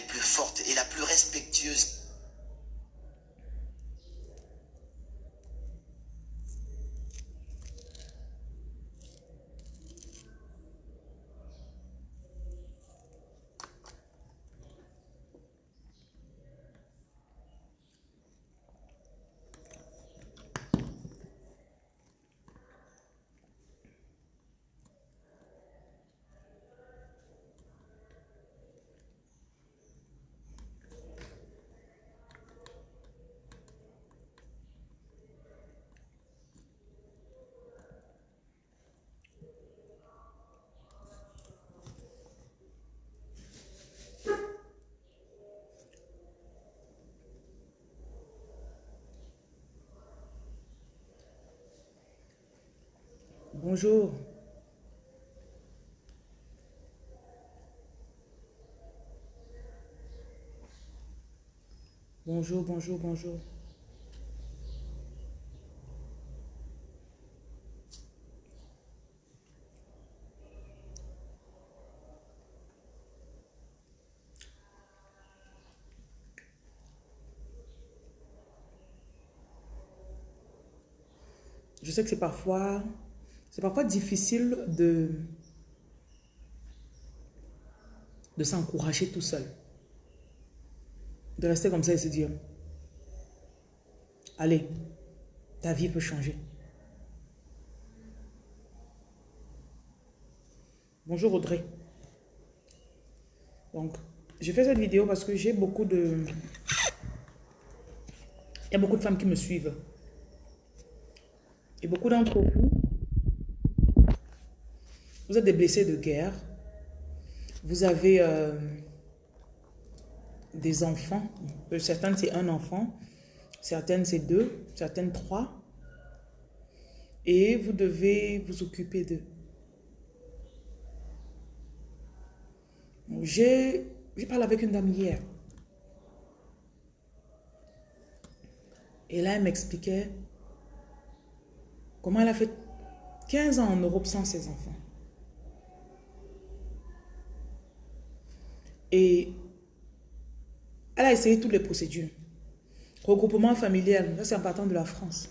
plus fortes et la plus respectueuse Bonjour. Bonjour, bonjour, bonjour. Je sais que c'est parfois, c'est parfois difficile de, de s'encourager tout seul. De rester comme ça et se dire, allez, ta vie peut changer. Bonjour Audrey. Donc, je fais cette vidéo parce que j'ai beaucoup de... Il y a beaucoup de femmes qui me suivent. Et beaucoup d'entre vous, vous êtes des blessés de guerre. Vous avez euh, des enfants. Certaines, c'est un enfant. Certaines, c'est deux. Certaines, trois. Et vous devez vous occuper d'eux. J'ai parlé avec une dame hier. Et là, elle m'expliquait comment elle a fait 15 ans en Europe sans ses enfants. Et elle a essayé toutes les procédures. Regroupement familial, c'est en partant de la France.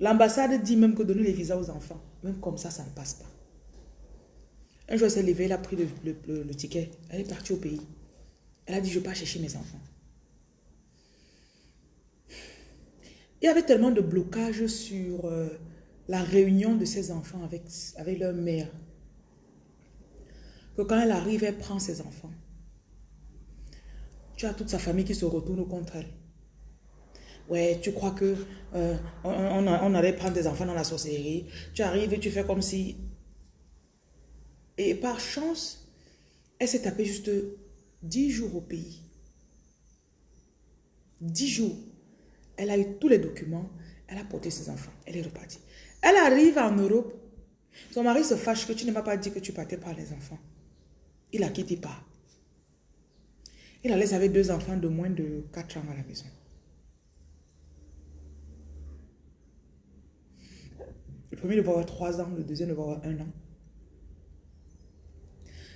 L'ambassade dit même que donner les visas aux enfants, même comme ça, ça ne passe pas. Un jour, elle s'est levée, elle a pris le, ticket, elle est partie au pays. Elle a dit, je ne vais pas chercher mes enfants. Il y avait tellement de blocages sur euh, la réunion de ses enfants avec, avec leur mère que quand elle arrive, elle prend ses enfants. Tu as toute sa famille qui se retourne contre elle. Ouais, tu crois que euh, on, allait prendre des enfants dans la sorcellerie. Tu arrives et tu fais comme si... Et par chance, elle s'est tapée juste 10 jours au pays. 10 jours. Elle a eu tous les documents. Elle a porté ses enfants. Elle est repartie. Elle arrive en Europe. Son mari se fâche que tu ne m'as pas dit que tu partais par les enfants. Il la quitté pas. Il la laisse avec deux enfants de moins de 4 ans à la maison. Le premier devait avoir 3 ans, le deuxième devait avoir 1 an.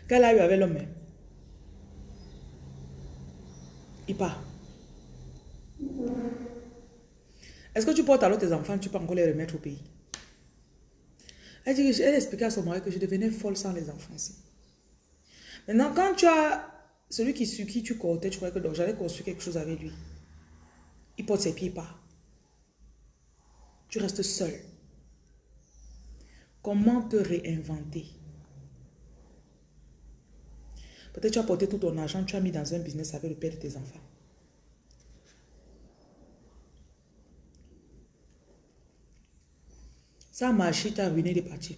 Qu'elle a eu avec l'homme Il part. Est-ce que tu portes alors tes enfants, tu peux encore les remettre au pays? Elle, dit, elle expliquait à son mari que je devenais folle sans les enfants. Maintenant, quand tu as celui qui, sur qui tu comptais, tu croyais que j'allais construire quelque chose avec lui. Il porte ses pieds pas. Tu restes seul. Comment te réinventer? Peut-être tu as porté tout ton argent, tu as mis dans un business avec le père de tes enfants. Ça a marché, tu as ruiné les parties.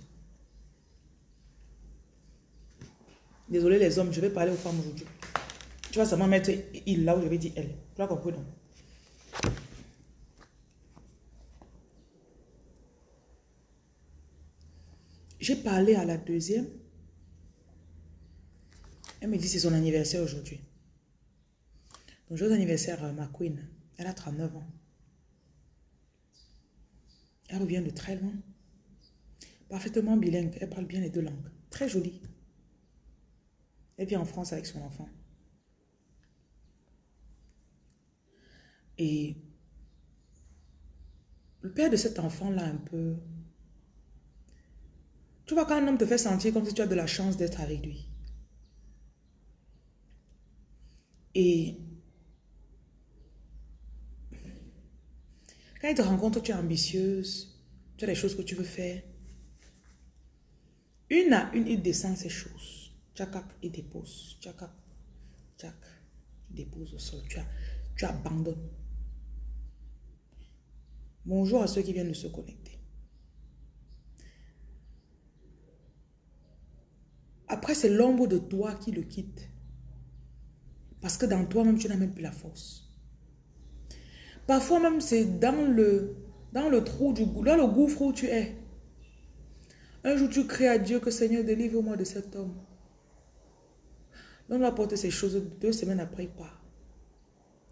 Désolé les hommes, je vais parler aux femmes aujourd'hui. Tu vas seulement mettre il là où je vais dire elle. Tu as compris non? J'ai parlé à la deuxième. Elle me dit c'est son anniversaire aujourd'hui. Donc joyeux anniversaire ma queen. Elle a 39 ans. Elle revient de très loin. Parfaitement bilingue. Elle parle bien les deux langues. Très jolie. Elle vit en France avec son enfant. Et le père de cet enfant-là, un peu... Tu vois, quand un homme te fait sentir comme si tu as de la chance d'être avec lui. Et quand il te rencontre, tu es ambitieuse, tu as des choses que tu veux faire. Une à une, il descend ces choses. Tchakak, il dépose. Tchakak, tchak, il dépose au sol. Tu, as, tu abandonnes. Bonjour à ceux qui viennent de se connecter. Après, c'est l'ombre de toi qui le quitte. Parce que dans toi-même, tu n'as même plus la force. Parfois même, c'est dans le, dans le trou du dans le gouffre où tu es. Un jour, tu cries à Dieu que Seigneur, délivre-moi de cet homme. L'homme va porter ces choses deux semaines après, il part.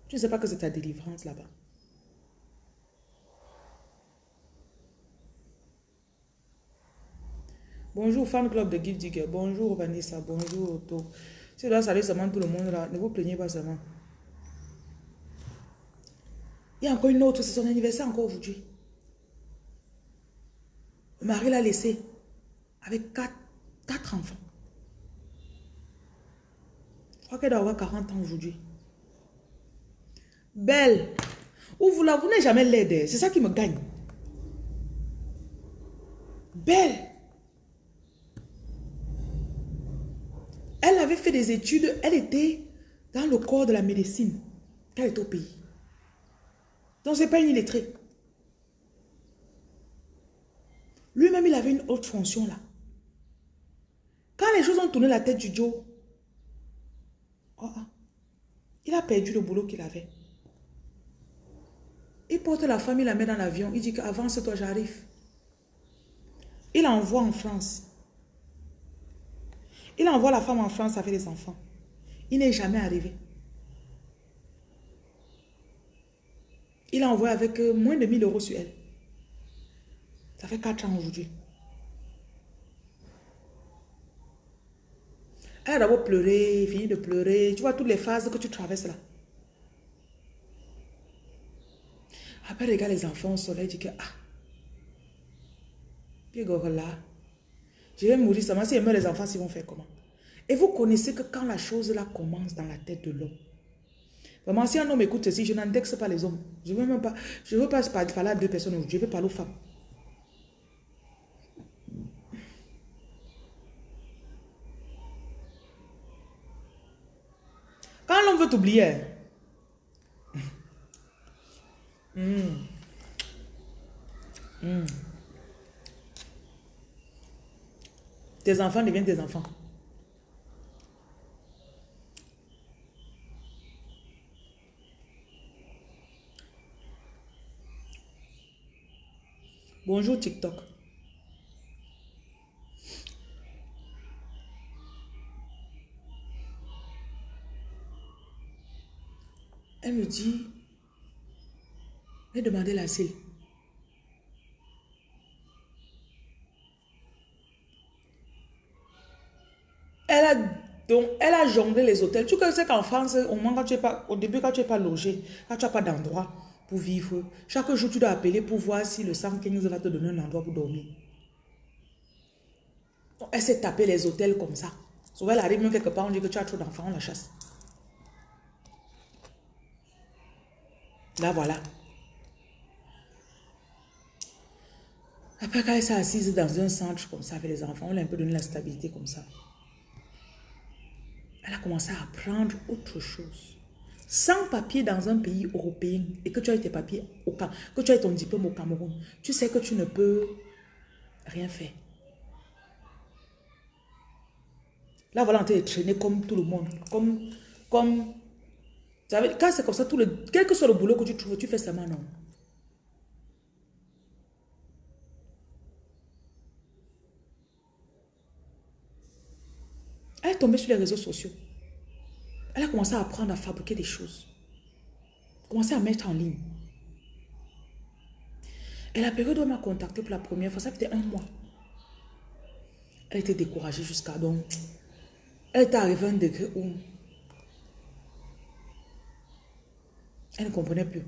Tu ne sais pas que c'est ta délivrance là-bas. Bonjour, fan club de Give Digger. Bonjour, Vanessa. Bonjour, Otto. Si là, saluer seulement tout le monde là, ne vous plaignez pas seulement. Il y a encore une autre, c'est son anniversaire encore aujourd'hui. Le mari l'a laissé avec quatre, quatre enfants. Crois qu'elle doit avoir 40 ans aujourd'hui. Belle. Ou vous la vous n'avez jamais l'aide. C'est ça qui me gagne. Belle. Elle avait fait des études, elle était dans le corps de la médecine quand elle était au pays. Donc, ce n'est pas une illettrée. Lui-même, il avait une autre fonction là. Quand les choses ont tourné la tête du Joe, oh, oh, il a perdu le boulot qu'il avait. Il porte la femme, il la met dans l'avion. Il dit qu'avance-toi, j'arrive. Il envoie en France. Il envoie la femme en France avec les enfants. Il n'est jamais arrivé. Il a envoyé avec euh, moins de 1000 euros sur elle. Ça fait 4 ans aujourd'hui. Elle a d'abord pleuré, fini de pleurer. Tu vois toutes les phases que tu traverses là. Après, regarde les enfants au soleil, dit que, ah, là, je vais mourir seulement. Si meurt les enfants, ils vont faire comment? Et vous connaissez que quand la chose là commence dans la tête de l'homme, vraiment, si un homme écoute ceci, je n'indexe pas les hommes. Je ne veux même pas, je veux pas parler à deux personnes, je veux parler aux femmes. L'homme veut t'oublier, hmm. Hmm. Tes enfants deviennent tes enfants. Bonjour TikTok. Elle me dit, elle demandait la clé. Elle a, donc, elle a jonglé les hôtels. Tu sais qu'en France, au, moment quand tu es pas, au début, quand tu n'es pas logé, quand tu n'as pas d'endroit pour vivre, chaque jour, tu dois appeler pour voir si le 115 va te donner un endroit pour dormir. Elle s'est tapé les hôtels comme ça. Souvent, elle arrive même quelque part, on dit que tu as trop d'enfants, on la chasse. Là, voilà. Après, quand elle s'est assise dans un centre comme ça avec les enfants, on lui a un peu donné la stabilité comme ça elle a commencé à apprendre autre chose. Sans papier dans un pays européen et que tu as tes papiers au que tu as ton diplôme au Cameroun, tu sais que tu ne peux rien faire. Là, voilà, est traîné comme tout le monde. Comme, comme, quand c'est comme ça, tout le, quel que soit le boulot que tu trouves, tu fais ça non. Elle est tombée sur les réseaux sociaux. Elle a commencé à apprendre à fabriquer des choses. Commencé à mettre en ligne. Et la période où elle m'a contacté pour la première fois, ça fait un mois. Elle était découragée jusqu'à donc. Elle était arrivée à un degré où Elle ne comprenait plus.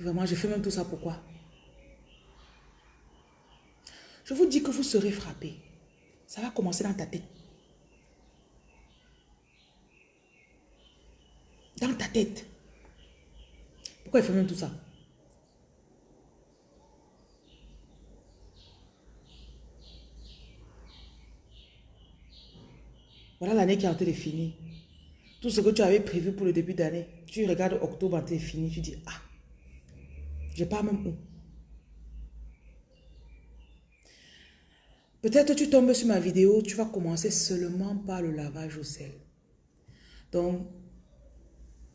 Vraiment, je fais même tout ça pourquoi? Je vous dis que vous serez frappé. Ça va commencer dans ta tête. Dans ta tête. Pourquoi il fait même tout ça? Voilà l'année qui est en train de finir. Tout ce que tu avais prévu pour le début d'année, tu regardes octobre en de finir, tu dis, ah, je pas même où? Peut-être tu tombes sur ma vidéo, tu vas commencer seulement par le lavage au sel. Donc,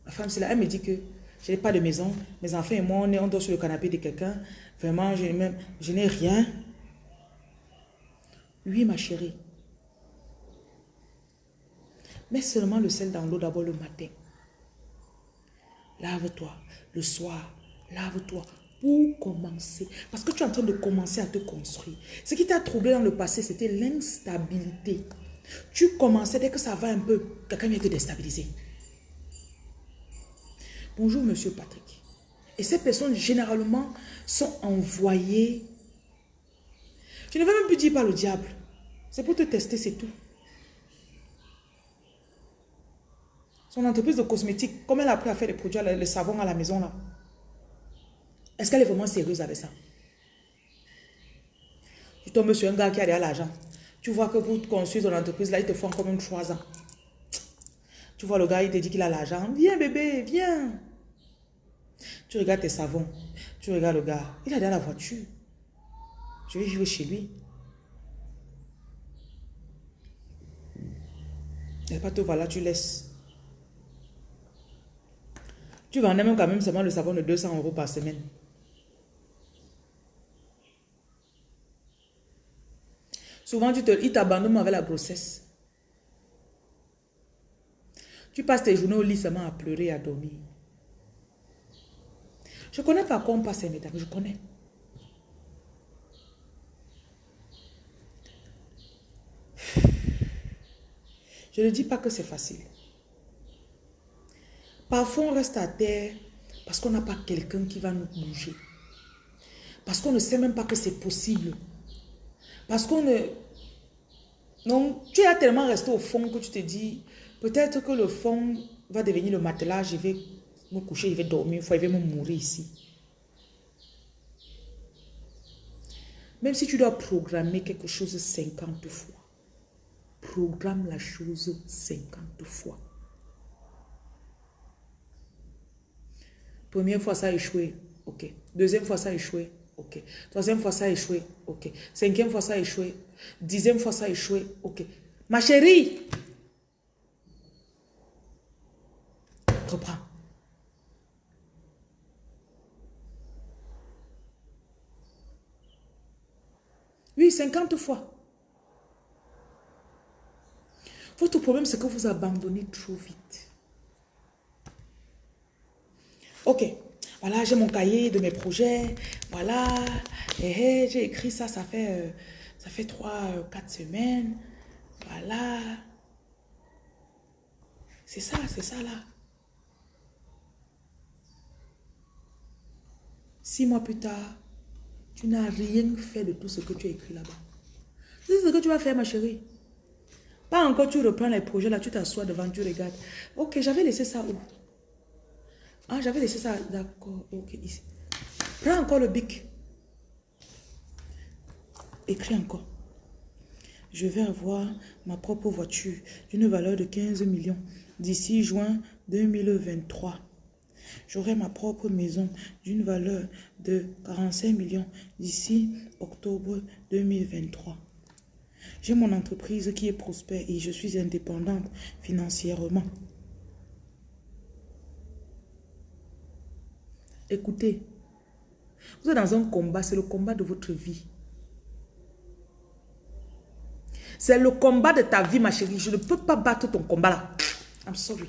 la femme, c'est là, elle me dit que je n'ai pas de maison, mes enfants et moi, on, est, on dort sur le canapé de quelqu'un. Vraiment, je n'ai rien. Oui, ma chérie. Mets seulement le sel dans l'eau d'abord le matin. Lave-toi. Le soir, lave-toi pour commencer. Parce que tu es en train de commencer à te construire. Ce qui t'a troublé dans le passé, c'était l'instabilité. Tu commençais, dès que ça va un peu, quelqu'un vient te déstabiliser. Bonjour, monsieur Patrick. Et ces personnes, généralement, sont envoyées. Je ne vais même plus dire par le diable. C'est pour te tester, c'est tout. Son entreprise de cosmétiques, comme elle a appris à faire des produits, le savon à la maison là. Est-ce qu'elle est vraiment sérieuse avec ça? Tu tombes sur un gars qui a déjà l'argent. Tu vois que pour construire ton entreprise, là, il te font comme même trois ans. Tu vois le gars, il te dit qu'il a l'argent. Viens bébé, viens. Tu regardes tes savons. Tu regardes le gars. Il a déjà la voiture. Je vais vivre chez lui. Et pas te voilà, tu laisses. Tu vendais même quand même seulement le savon de 200 euros par semaine. Souvent, tu te, il t'abandonne avec la grossesse. Tu passes tes journées au lit seulement à pleurer, à dormir. Je connais pas quoi on passe ces je connais. Je ne dis pas que c'est facile. Parfois, on reste à terre parce qu'on n'a pas quelqu'un qui va nous bouger. Parce qu'on ne sait même pas que c'est possible. Parce qu'on ne... Donc, tu es tellement resté au fond que tu te dis, peut-être que le fond va devenir le matelas, je vais me coucher, je vais dormir, il va me mourir ici. Même si tu dois programmer quelque chose 50 fois, programme la chose 50 fois. Première fois, ça a échoué. OK. Deuxième fois, ça a échoué. OK. Troisième fois, ça a échoué. OK. Cinquième fois, ça a échoué. Dixième fois, ça a échoué. OK. Ma chérie. Reprends. Oui, 50 fois. Votre problème, c'est que vous abandonnez trop vite. Ok, voilà, j'ai mon cahier de mes projets. Voilà, eh, eh, j'ai écrit ça, ça fait, euh, ça fait trois, euh, quatre semaines. Voilà. C'est ça, c'est ça là. Six mois plus tard, tu n'as rien fait de tout ce que tu as écrit là-bas. C'est ce que tu vas faire, ma chérie. Pas encore, tu reprends les projets là, tu t'assois devant, tu regardes. Ok, j'avais laissé ça où? Ah, j'avais laissé ça. D'accord. Ok, ici. Prends encore le bic. Écris encore. Je vais avoir ma propre voiture d'une valeur de 15 millions d'ici juin 2023. J'aurai ma propre maison d'une valeur de 45 millions d'ici octobre 2023. J'ai mon entreprise qui est prospère et je suis indépendante financièrement. Écoutez, vous êtes dans un combat, c'est le combat de votre vie. C'est le combat de ta vie, ma chérie. Je ne peux pas battre ton combat là. I'm sorry.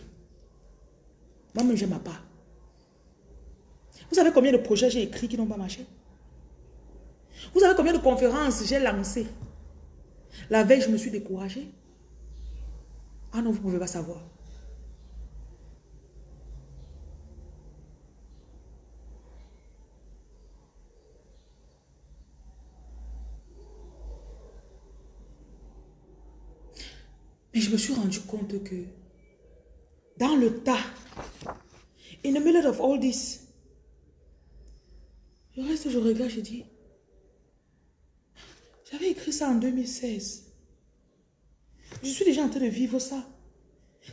Moi-même, je ma part. Vous savez combien de projets j'ai écrits qui n'ont pas marché? Vous savez combien de conférences j'ai lancées? La veille, je me suis découragée. Ah non, vous ne pouvez pas savoir. Et je me suis rendu compte que dans le tas, in the middle of all this, je reste, je regarde, je dis, j'avais écrit ça en 2016. Je suis déjà en train de vivre ça.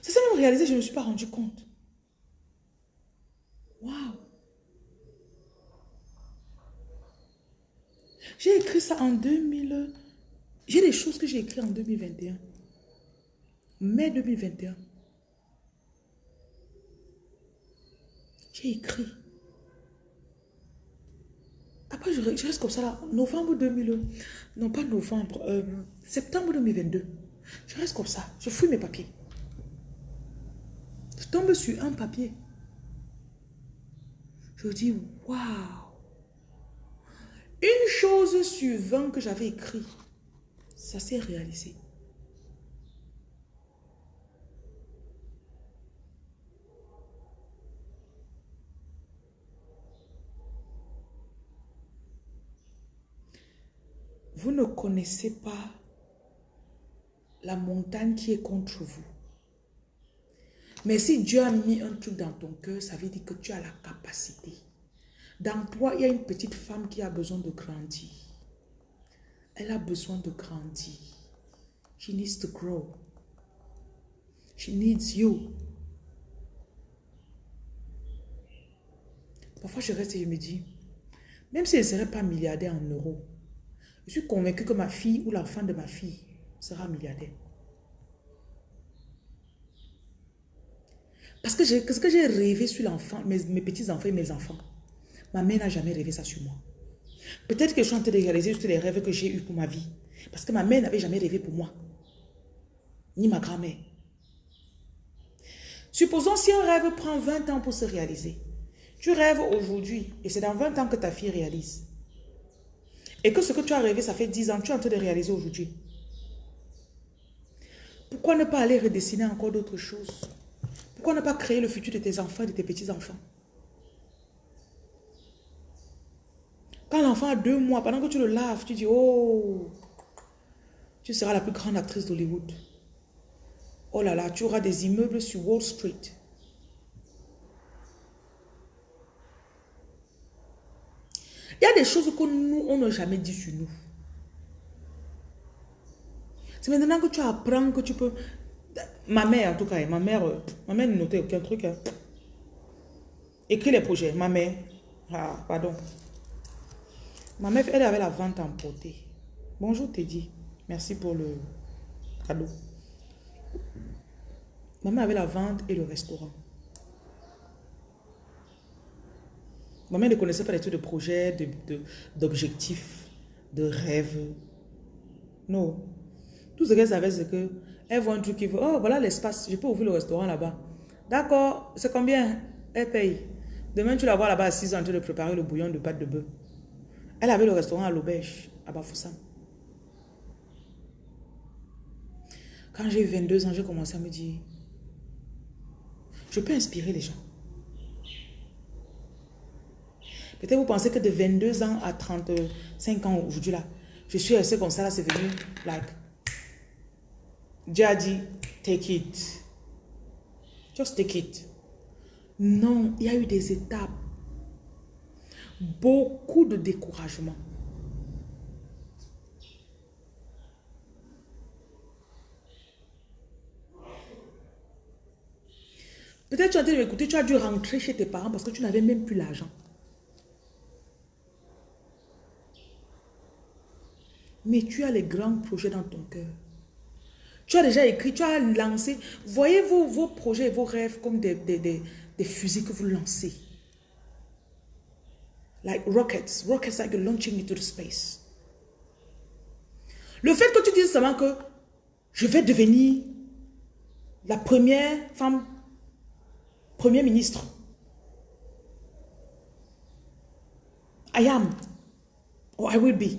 C'est ça même réalisé, je ne me suis pas rendu compte. Waouh! J'ai écrit ça en 2000. J'ai des choses que j'ai écrites en 2021. Mai 2021. J'ai écrit. Après, je, reste comme ça là. Novembre 2000. Non, pas novembre. Euh, septembre 2022. Je reste comme ça. Je fouille mes papiers. Je tombe sur un papier. Je dis, waouh. Une chose sur 20 que j'avais écrit, ça s'est réalisé. Vous ne connaissez pas la montagne qui est contre vous. Mais si Dieu a mis un truc dans ton cœur, ça veut dire que tu as la capacité. Dans toi, il y a une petite femme qui a besoin de grandir. Elle a besoin de grandir. She needs to grow. She needs you. Parfois, je reste et je me dis, même si elle ne serait pas milliardaire en euros, je suis convaincue que ma fille ou l'enfant de ma fille sera milliardaire. Parce que ce que j'ai rêvé sur l'enfant, mes, mes petits-enfants et mes enfants, ma mère n'a jamais rêvé ça sur moi. Peut-être que je suis en train de réaliser juste les rêves que j'ai eus pour ma vie. Parce que ma mère n'avait jamais rêvé pour moi. Ni ma grand-mère. Supposons si un rêve prend 20 ans pour se réaliser. Tu rêves aujourd'hui et c'est dans 20 ans que ta fille réalise. Et que ce que tu as rêvé, ça fait 10 ans, tu es en train de réaliser aujourd'hui. Pourquoi ne pas aller redessiner encore d'autres choses? Pourquoi ne pas créer le futur de tes enfants et de tes petits-enfants? Quand l'enfant a deux mois, pendant que tu le laves, tu dis, oh, tu seras la plus grande actrice d'Hollywood. Oh là là, tu auras des immeubles sur Wall Street. Il y a des choses que nous, on n'a jamais dit sur nous. C'est maintenant que tu apprends que tu peux... Ma mère, en tout cas, ma mère, ma mère ne notait aucun truc. Hein. Écris les projets, ma mère. Ah, pardon. Ma mère, elle avait la vente emportée. Bonjour Teddy. Merci pour le cadeau. Ma mère avait la vente et le restaurant. Ma mère ne connaissait pas les trucs de projet, d'objectifs, de, de rêves. Non. Tout ce qu'elle savait, c'est que elle voit un truc qui veut. Oh, voilà l'espace. Je peux ouvrir le restaurant là-bas. D'accord. C'est combien? Elle paye. Demain, tu la vois là-bas assise en train de préparer le bouillon de pâte de bœuf. Elle avait le restaurant à l'auberge, à Bafoussam. Quand j'ai eu 22 ans, j'ai commencé à me dire, je peux inspirer les gens. Peut-être vous pensez que de 22 ans à 35 ans aujourd'hui là, je suis restée comme ça, là c'est venu, like, Dieu a dit, take it. Just take it. Non, il y a eu des étapes. Beaucoup de découragement. Peut-être tu as dû écouter, tu as dû rentrer chez tes parents parce que tu n'avais même plus l'argent. Mais tu as les grands projets dans ton cœur. Tu as déjà écrit, tu as lancé. Voyez vos, vos projets, vos rêves comme des, fusils que vous lancez. Like rockets. Rockets like launching into the space. Le fait que tu dises seulement que je vais devenir la première femme, premier ministre. I am. Or I will be.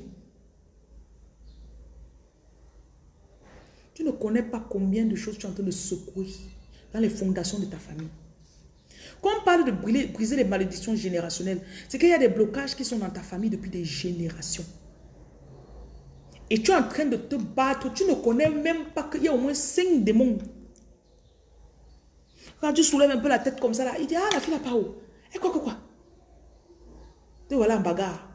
Tu ne connais pas combien de choses tu es en train de secouer dans les fondations de ta famille. Quand on parle de briser les malédictions générationnelles, c'est qu'il y a des blocages qui sont dans ta famille depuis des générations. Et tu es en train de te battre. Tu ne connais même pas qu'il y a au moins cinq démons. Quand tu soulèves un peu la tête comme ça, là, il dit, ah, la fille n'a pas où Et quoi, quoi, quoi? Te voilà en bagarre.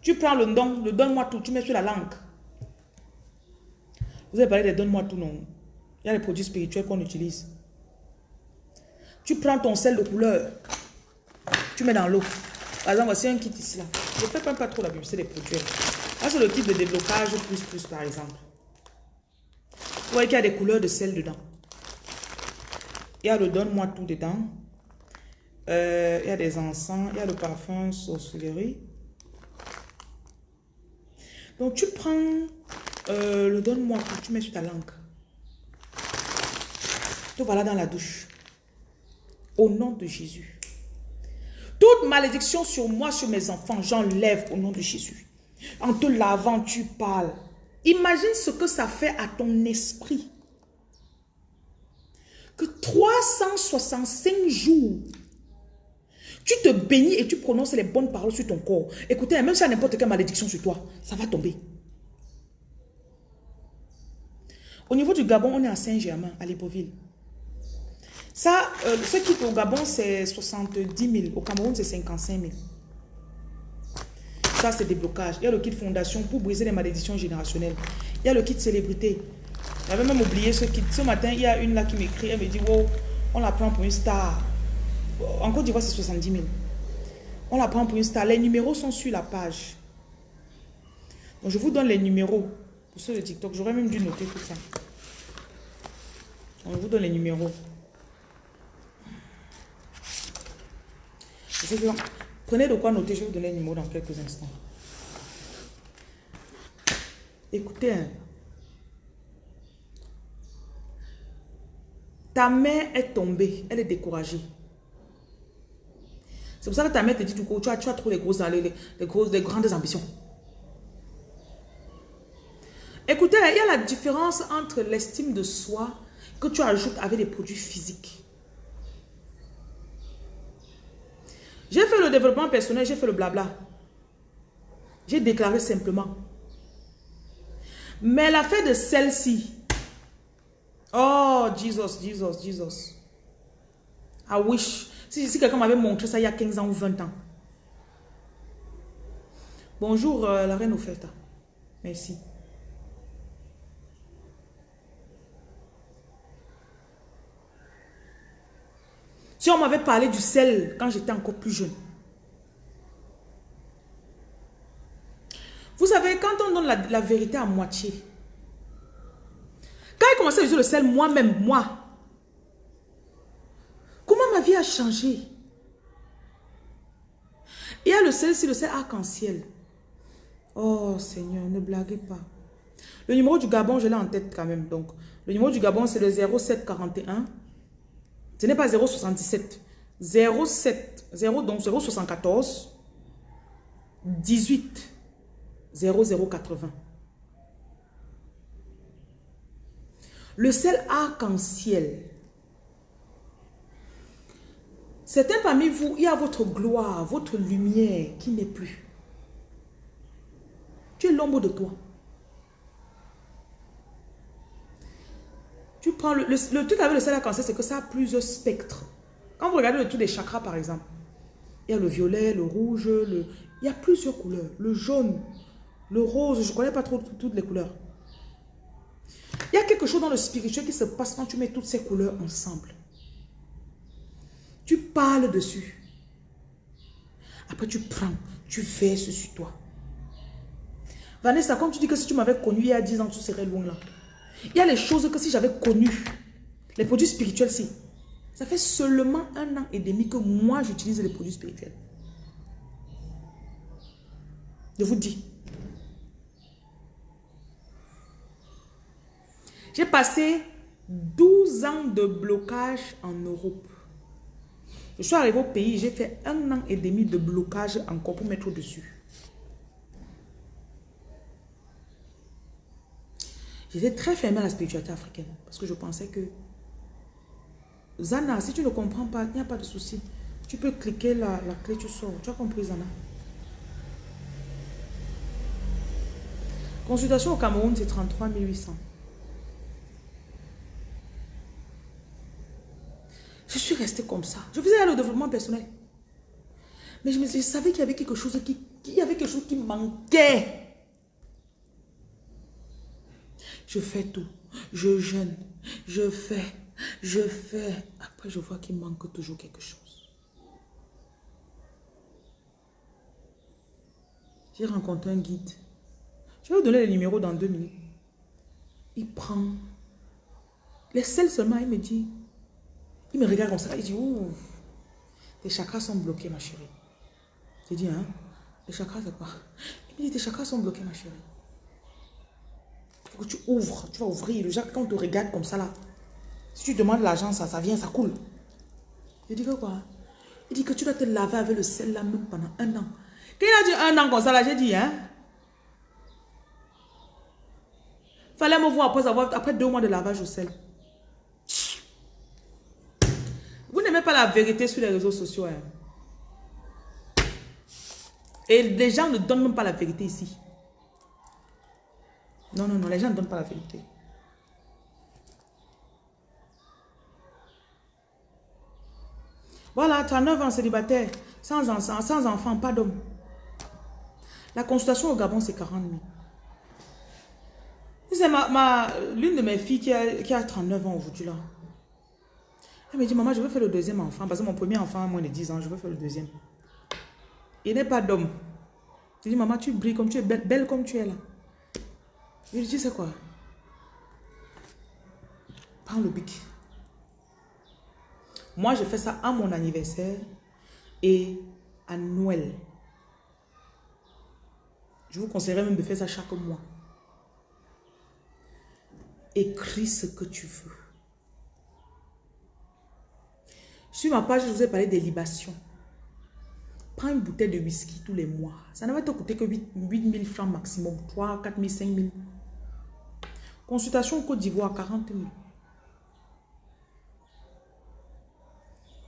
Tu prends le don, le donne-moi tout, tu mets sur la langue. Vous avez parlé de donne-moi tout, non Il y a les produits spirituels qu'on utilise. Tu prends ton sel de couleur, tu mets dans l'eau. Par exemple, voici un kit ici, là. Je ne fais pas, trop la publicité des produits. C'est le kit de déblocage plus plus, par exemple. Vous voyez qu'il y a des couleurs de sel dedans. Il y a le donne-moi tout dedans. Euh, il y a des encens. Il y a le parfum sorcellerie. Donc, tu prends euh, le donne-moi tout. Tu mets sur ta langue. Tout voilà dans la douche. Au nom de Jésus. Toute malédiction sur moi, sur mes enfants, j'enlève au nom de Jésus. En te lavant, tu parles. Imagine ce que ça fait à ton esprit que 365 jours, tu te bénis et tu prononces les bonnes paroles sur ton corps. Écoutez, même si y a n'importe quelle malédiction sur toi, ça va tomber. Au niveau du Gabon, on est à Saint-Germain, à Libreville. Ça, euh, ce qui au Gabon, c'est 70 000. Au Cameroun, c'est 55 000. Ça, c'est des blocages. Il y a le kit fondation pour briser les malédictions générationnelles. Il y a le kit célébrité. J'avais même oublié ce kit. Ce matin, il y a une là qui m'écrit, elle me dit, wow, on la prend pour une star. En Côte d'Ivoire, c'est 70 000. On la prend pour une star. Les numéros sont sur la page. Donc, je vous donne les numéros pour ceux de TikTok. J'aurais même dû noter tout ça. Je vous donne les numéros. Prenez de quoi noter, je vais vous donner les numéros dans quelques instants. Écoutez, hein. Ta mère est tombée, elle est découragée. C'est pour ça que ta mère te dit tu as, tu as trop les grosses, les, grosses, les grandes ambitions. Écoutez, il y a la différence entre l'estime de soi que tu ajoutes avec des produits physiques. J'ai fait le développement personnel, j'ai fait le blabla. J'ai déclaré simplement. Mais la fait de celle-ci, Oh, Jesus, Jesus, Jesus. I wish. Si, quelqu'un m'avait montré ça il y a 15 ans ou 20 ans. Bonjour, euh, la reine Oferta. Merci. M'avait parlé du sel quand j'étais encore plus jeune. Vous savez, quand on donne la vérité à moitié, quand j'ai commencé à utiliser le sel moi-même, moi, comment ma vie a changé? Il y a le sel, c'est le sel arc-en-ciel. Oh Seigneur, ne blaguez pas. Le numéro du Gabon, je l'ai en tête quand même. Donc, le numéro du Gabon, c'est le 0741. Ce n'est pas 077. 07, 0, donc 074 18 0080. Le sel arc-en-ciel. Certains parmi vous, il y a votre gloire, votre lumière qui n'est plus. Tu es l'ombre de toi. Prends le, truc avec le sel arc-en-ciel, c'est que ça a plusieurs spectres. Quand vous regardez le tout des chakras, par exemple, il y a le violet, le rouge, le, il y a plusieurs couleurs. Le jaune, le rose, je ne connais pas trop toutes les couleurs. Il y a quelque chose dans le spirituel qui se passe quand tu mets toutes ces couleurs ensemble. Tu parles dessus. Après, tu prends, tu verses sur toi. Vanessa, comme tu dis que si tu m'avais connu il y a 10 ans, tu serais loin là. Il y a les choses que si j'avais connu, les produits spirituels, si. Ça fait seulement un an et demi que moi, j'utilise les produits spirituels. Je vous dis. J'ai passé 12 ans de blocage en Europe. Je suis arrivé au pays, j'ai fait un an et demi de blocage encore pour mettre au-dessus. J'étais très fermée à la spiritualité africaine parce que je pensais que Zana, si tu ne comprends pas, il n'y a pas de souci. Tu peux cliquer la, la clé, tu sors. Tu as compris, Zana? Consultation au Cameroun, c'est 33 800. Je suis restée comme ça. Je faisais le développement personnel. Mais je, me, savais qu'il y avait quelque chose qui, y avait quelque chose qui manquait. Je fais tout. Je jeûne. Je fais. Je fais. Après, je vois qu'il manque toujours quelque chose. J'ai rencontré un guide. Je vais vous donner les numéros dans deux minutes. Il prend les selles seulement, il me dit, il me regarde comme ça, il dit, ouh, tes chakras sont bloqués, ma chérie. J'ai dit, hein, les chakras, c'est quoi? Il me dit, tes chakras sont bloqués, ma chérie. Il que tu ouvres, tu vas ouvrir. Le quand on te regarde comme ça, là, si tu demandes l'argent, ça, ça vient, ça coule. Je dis, quoi? Il dit que tu dois te laver avec le sel là même pendant un an. Quand il a dit un an comme ça, là, j'ai dit, hein? Fallait me voir après, avoir, après deux mois de lavage au sel. Vous n'aimez pas la vérité sur les réseaux sociaux. Hein? Et les gens ne donnent même pas la vérité ici. Non, non, non, les gens ne donnent pas la vérité. Voilà, 39 ans célibataire, sans, enfant, sans enfant, pas d'homme. La consultation au Gabon, c'est 40 000. C'est ma, ma l'une de mes filles qui a, qui a 39 ans aujourd'hui là. Elle me dit, maman, je veux faire le deuxième enfant. Parce que mon premier enfant a moins de 10 ans, je veux faire le deuxième. Il n'est pas d'homme. Je dis, maman, tu brilles comme tu es, belle comme tu es là. Lui dis, c'est quoi? Prends le bic. Moi, je fais ça à mon anniversaire et à Noël. Je vous conseillerais même de faire ça chaque mois. Écris ce que tu veux. Sur ma page, je vous ai parlé des libations. Prends une bouteille de whisky tous les mois. Ça ne va te coûter que 8, 000 francs maximum. 3, 4 000, 5 000. Consultation au Côte d'Ivoire, 40 000.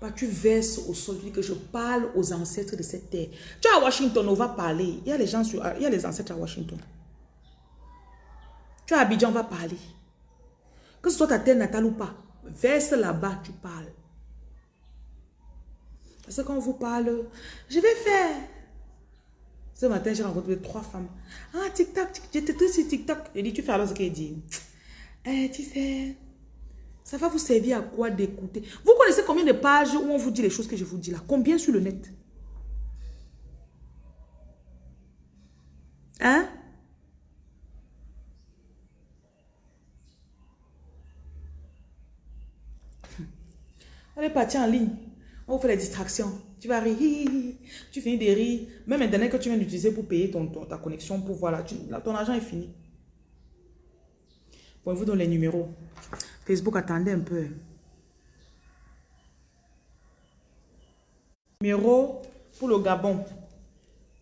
Bah, tu verses au sol, que je parle aux ancêtres de cette terre. Tu es à Washington, on va parler. Il y a les gens il y a les ancêtres à Washington. Tu es à Abidjan, on va parler. Que ce soit ta terre natale ou pas, verse là-bas, tu parles. Parce que quand on vous parle, je vais faire. Ce matin, j'ai rencontré trois femmes. Ah, TikTok, j'étais tout sur. J'ai dit, tu fais alors ce qu'elle dit. Eh, tu sais, ça va vous servir à quoi d'écouter? Vous connaissez combien de pages où on vous dit les choses que je vous dis là? Combien sur le net? Hein? Elle est partie en ligne. On vous fait les distractions. Tu vas rire. Tu finis de rire. Même Internet que tu viens d'utiliser pour payer ton, ta connexion, pour voir là, ton argent est fini. Pouvez-vous donner les numéros Facebook, attendez un peu. Numéro pour le Gabon.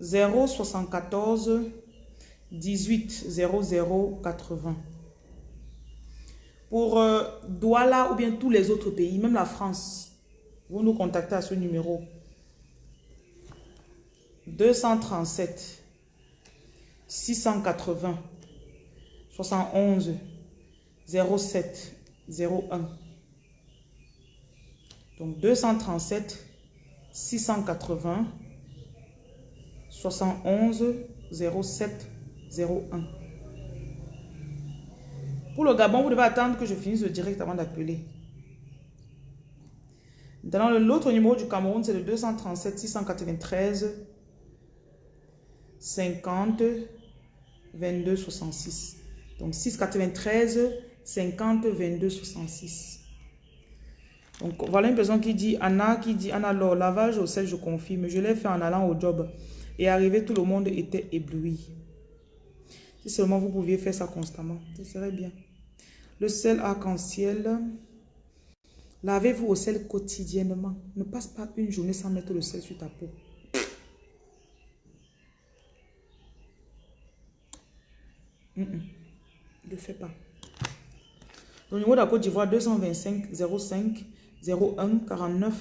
074 18 00 80. Pour euh, Douala ou bien tous les autres pays, même la France, vous nous contactez à ce numéro. 237 680 71 07 01. Donc 237 680 71 07 01. Pour le Gabon, vous devez attendre que je finisse le direct avant d'appeler. Dans l'autre numéro du Cameroun, c'est le 237 693 50 22 66. Donc 693 50 22 66. Donc voilà une personne qui dit, Anna qui dit, Anna, alors lavage au sel, je confirme. Je l'ai fait en allant au job. Et arrivé, tout le monde était ébloui. Si seulement vous pouviez faire ça constamment, ce serait bien. Le sel arc-en-ciel. Lavez-vous au sel quotidiennement. Ne passe pas une journée sans mettre le sel sur ta peau. Ne le fais pas. Le numéro de la Côte d'Ivoire 225 05 01 49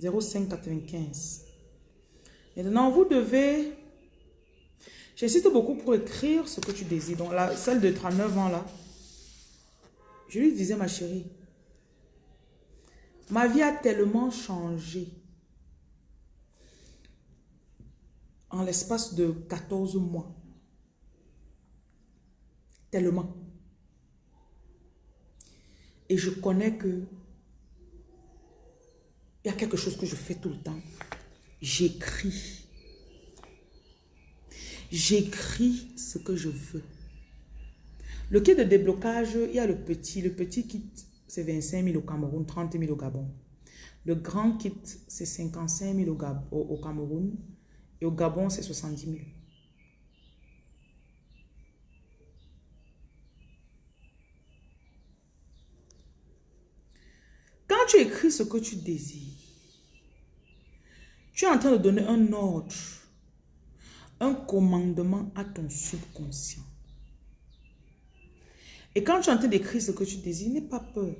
05 95. Maintenant, vous devez... J'insiste beaucoup pour écrire ce que tu désires. Donc, la, celle de 39 ans là, je lui disais, ma chérie, ma vie a tellement changé en l'espace de 14 mois. Tellement. Et je connais que il y a quelque chose que je fais tout le temps. J'écris. J'écris ce que je veux. Le kit de déblocage, il y a le petit. Le petit kit, c'est 25 000 au Cameroun, 30 000 au Gabon. Le grand kit, c'est 55 000 au, au, Cameroun. Et au Gabon, c'est 70 000. Quand tu écris ce que tu désires, tu es en train de donner un ordre, un commandement à ton subconscient. Et quand tu es en train d'écrire ce que tu désires, n'aie pas peur.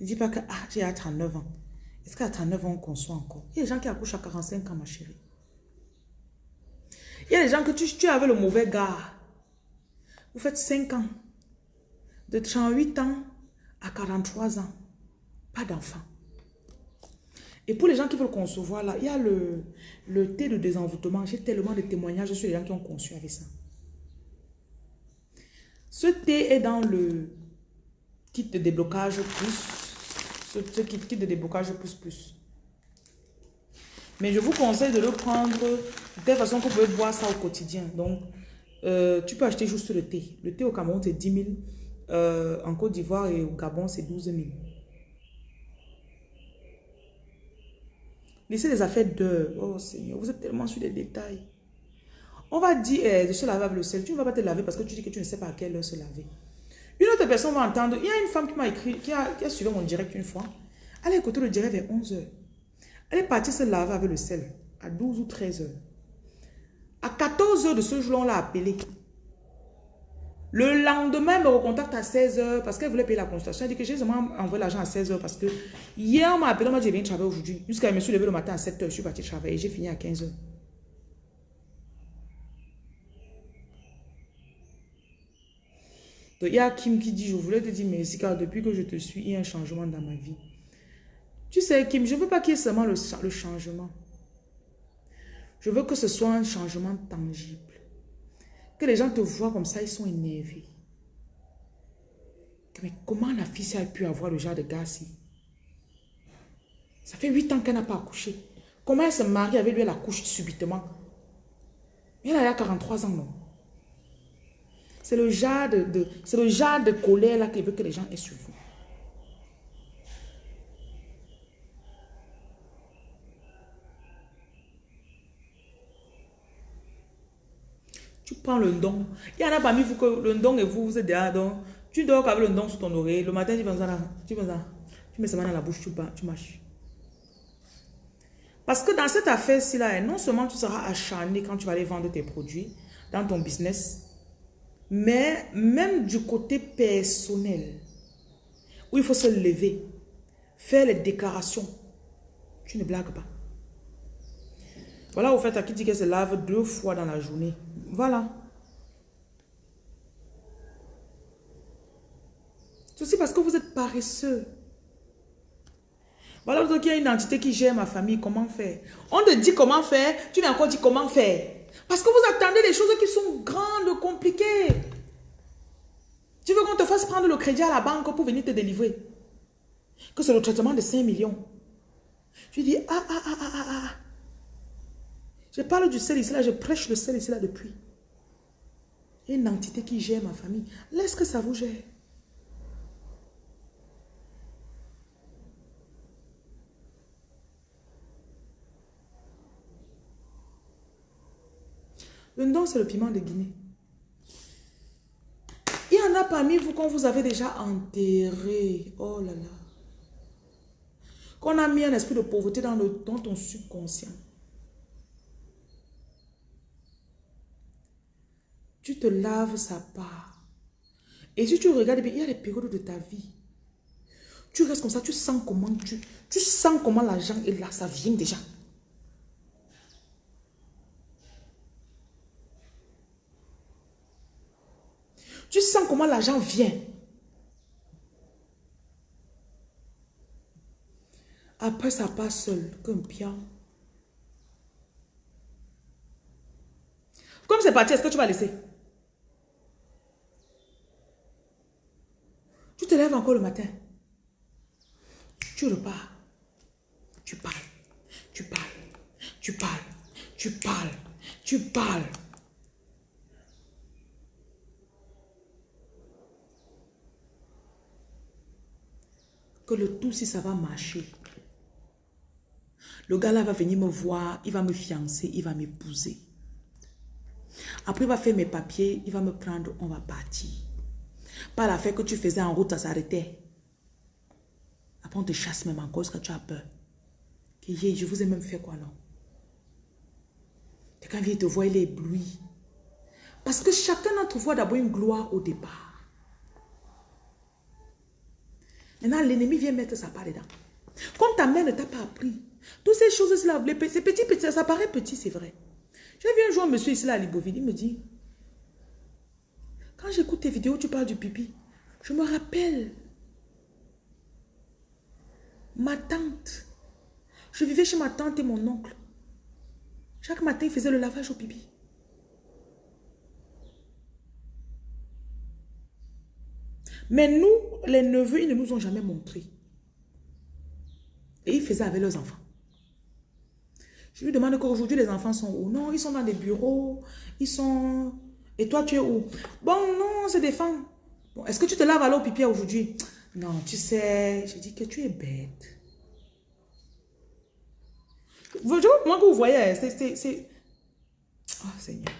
Ne dis pas que ah, j'ai à 39 ans. Est-ce qu'à 39 ans, on conçoit encore? Il y a des gens qui accouchent à 45 ans, ma chérie. Il y a des gens que tu, tu avais le mauvais gars. Vous faites 5 ans. De 38 ans à 43 ans. Pas d'enfant. Et pour les gens qui veulent concevoir, là, il y a le, thé de désenvoûtement. J'ai tellement de témoignages sur les gens qui ont conçu avec ça. Ce thé est dans le kit de déblocage plus. Ce, kit de déblocage plus plus. Mais je vous conseille de le prendre de telle façon que vous pouvez boire ça au quotidien. Donc, euh, tu peux acheter juste le thé. Le thé au Cameroun, c'est 10 000. Euh, en Côte d'Ivoire et au Gabon, c'est 12 000. Laissez les affaires de... Oh Seigneur, vous êtes tellement sur les détails. On va dire eh, de se laver avec le sel. Tu ne vas pas te laver parce que tu dis que tu ne sais pas à quelle heure se laver. Une autre personne va entendre. Il y a une femme qui m'a écrit, qui a, suivi mon direct une fois. Elle a écouté le direct vers 11 heures. Elle est partie se laver avec le sel à 12 ou 13 heures. À 14 heures de ce jour-là, on l'a appelé. Le lendemain, elle me recontacte à 16 heures parce qu'elle voulait payer la consultation. Elle dit que j'ai seulement envoyé l'argent à 16 heures parce que hier, on m'a appelé, on m'a dit, viens travailler aujourd'hui. Jusqu'à je me suis levé le matin à 7 heures, je suis partie travailler. J'ai fini à 15 heures. Donc, il y a Kim qui dit, je voulais te dire merci car depuis que je te suis, il y a un changement dans ma vie. Tu sais, Kim, je ne veux pas qu'il y ait seulement le, le changement. Je veux que ce soit un changement tangible. Que les gens te voient comme ça, ils sont énervés. Mais comment la fille a pu avoir le genre de gars ci Ça fait 8 ans qu'elle n'a pas accouché. Comment elle se marie avec lui, elle accouche subitement? Elle a 43 ans, non? C'est le genre de, de le genre de colère là qu'il veut que les gens aient sur vous. Tu prends le don. Il y en a parmi vous que le don et vous, vous êtes déjà don. Tu dors avec le don sous ton oreille. Le matin, tu vas ça Tu vas ça. Tu mets ça dans la bouche, tu, tu marches. Parce que dans cette affaire-ci, là, non seulement tu seras acharné quand tu vas aller vendre tes produits dans ton business, mais même du côté personnel, où il faut se lever, faire les déclarations. Tu ne blagues pas. Voilà, au fait, à qui dit qu'elle se lave deux fois dans la journée. Voilà. Ceci parce que vous êtes paresseux. Voilà, donc il y a une entité qui gère ma famille, comment faire? On te dit comment faire, tu n'as encore dit comment faire. Parce que vous attendez des choses qui sont grandes, compliquées. Tu veux qu'on te fasse prendre le crédit à la banque pour venir te délivrer? Que c'est le traitement de 5 millions. Tu dis, ah, ah, ah, ah, ah, ah. Je parle du sel ici, là, je prêche le sel ici, là, depuis. Une entité qui gère ma famille. Laisse que ça vous gère. Le don, c'est le piment de Guinée. Il y en a parmi vous qu'on vous avez déjà enterré. Oh là là. Qu'on a mis un esprit de pauvreté dans, le, dans ton subconscient. Tu te laves sa part. Et si tu regardes bien, il y a des périodes de ta vie. Tu restes comme ça, tu sens comment tu, tu sens comment l'argent est là, ça vient déjà. comment l'argent vient. Après, ça passe seul, comme bien. Comme c'est parti, est-ce que tu vas laisser? Te lèves encore le matin. Tu repars. Tu parles. Tu parles. Tu parles. Tu parles. Tu parles. Que le tout, si ça va marcher. Le gars là va venir me voir, il va me fiancer, il va m'épouser. Après, il va faire mes papiers, il va me prendre, on va partir. Pas l'affaire que tu faisais en route, ça s'arrêtait. Après, on te chasse même encore parce que tu as peur? Que je vous ai même fait quoi, non? Quand il te voit, il est ébloui. Parce que chacun d'entre vous a d'abord une gloire au départ. Maintenant, l'ennemi vient mettre sa part dedans. Comme ta mère ne t'a pas appris, toutes ces choses-là, c'est petit, petit, ça paraît petit, c'est vrai. J'ai vu un jour un monsieur ici là, à Liboville, il me dit, quand j'écoute tes vidéos, tu parles du pipi. Je me rappelle. Ma tante. Je vivais chez ma tante et mon oncle. Chaque matin, il faisait le lavage au pipi. Mais nous, les neveux, ils ne nous ont jamais montré. Et ils faisaient avec leurs enfants. Je lui demande qu'aujourd'hui, les enfants sont où? Non, ils sont dans des bureaux. Ils sont... Et toi, tu es où? Bon, non, c'est des femmes. Bon, Est-ce que tu te laves à l'eau pipi aujourd'hui? Non, tu sais, je dis que tu es bête. Comment que vous voyez, c'est... Oh, Seigneur.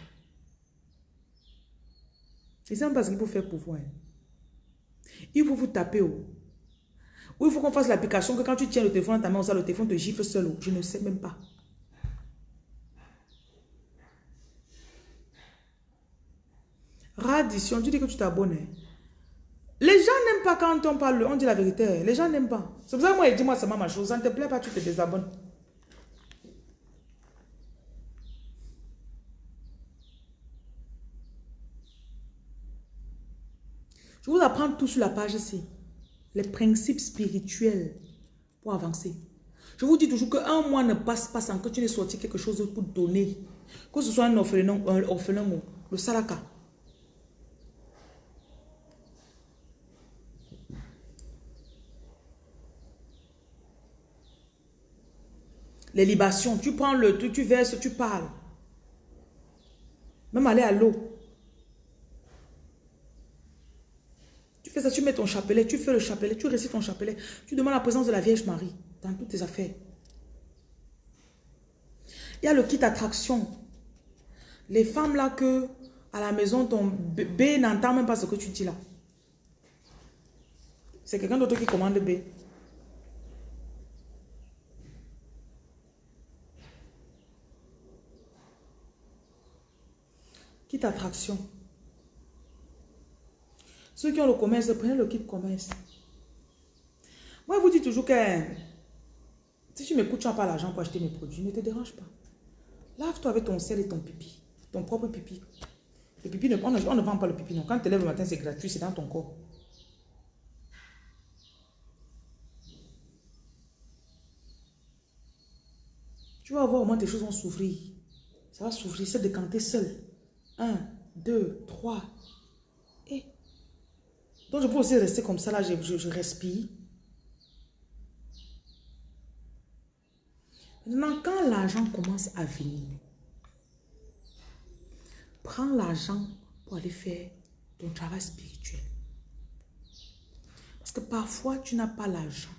C'est ça parce qu'il faut faire pour vous. Hein. Il faut vous taper. Oh. Ou il faut qu'on fasse l'application que quand tu tiens le téléphone dans ta main, ça, le téléphone te gifle seul. Oh. Je ne sais même pas. Radition, tu dis que tu t'abonnes. Les gens n'aiment pas quand on parle, on dit la vérité. Les gens n'aiment pas. C'est pour ça que moi, dis-moi seulement ma chose. Ça ne te plaît pas, tu te désabonnes. Je vous apprends tout sur la page ici. Les principes spirituels pour avancer. Je vous dis toujours qu'un mois ne passe pas sans que tu n'aies sorti quelque chose pour donner. Que ce soit un orphelin, un orphelin ou le salaka. Les libations, tu prends le truc, tu verses, tu parles. Même aller à l'eau. Tu fais ça, tu mets ton chapelet, tu fais le chapelet, tu récites ton chapelet. Tu demandes la présence de la Vierge Marie dans toutes tes affaires. Il y a le kit attraction. Les femmes là que à la maison, ton bébé n'entend même pas ce que tu dis là. C'est quelqu'un d'autre qui commande B. Attraction. Ceux qui ont le commerce, prenez le kit commerce. Moi, je vous dis toujours que si tu m'écoutes, tu n'as pas l'argent pour acheter mes produits, ne te dérange pas. Lave-toi avec ton sel et ton pipi. Ton propre pipi. Le pipi, on, ne, on ne vend pas le pipi. Non. Quand tu te lèves le matin, c'est gratuit, c'est dans ton corps. Tu vas voir au moins tes choses vont s'ouvrir. Ça va s'ouvrir, c'est décanter seul. Un, deux, trois. Et. Donc je peux aussi rester comme ça, là, je, je, je respire. Maintenant, quand l'argent commence à venir, prends l'argent pour aller faire ton travail spirituel. Parce que parfois, tu n'as pas l'argent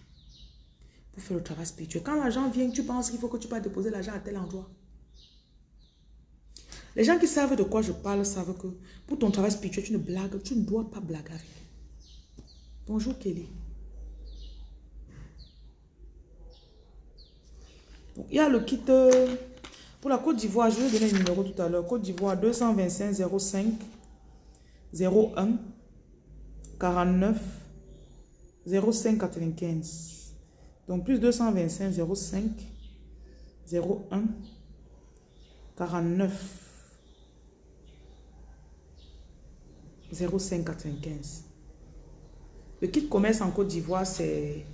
pour faire le travail spirituel. Quand l'argent vient, tu penses qu'il faut que tu vas déposer l'argent à tel endroit. Les gens qui savent de quoi je parle savent que pour ton travail spirituel, tu ne blagues, tu ne dois pas blaguer. Bonjour Kelly. Il y a le kit euh, pour la Côte d'Ivoire. Je vais donner le numéro tout à l'heure. Côte d'Ivoire 225 05 01 49 05 95. Donc plus 225 05 01 49 0,595. Le kit commerce en Côte d'Ivoire, c'est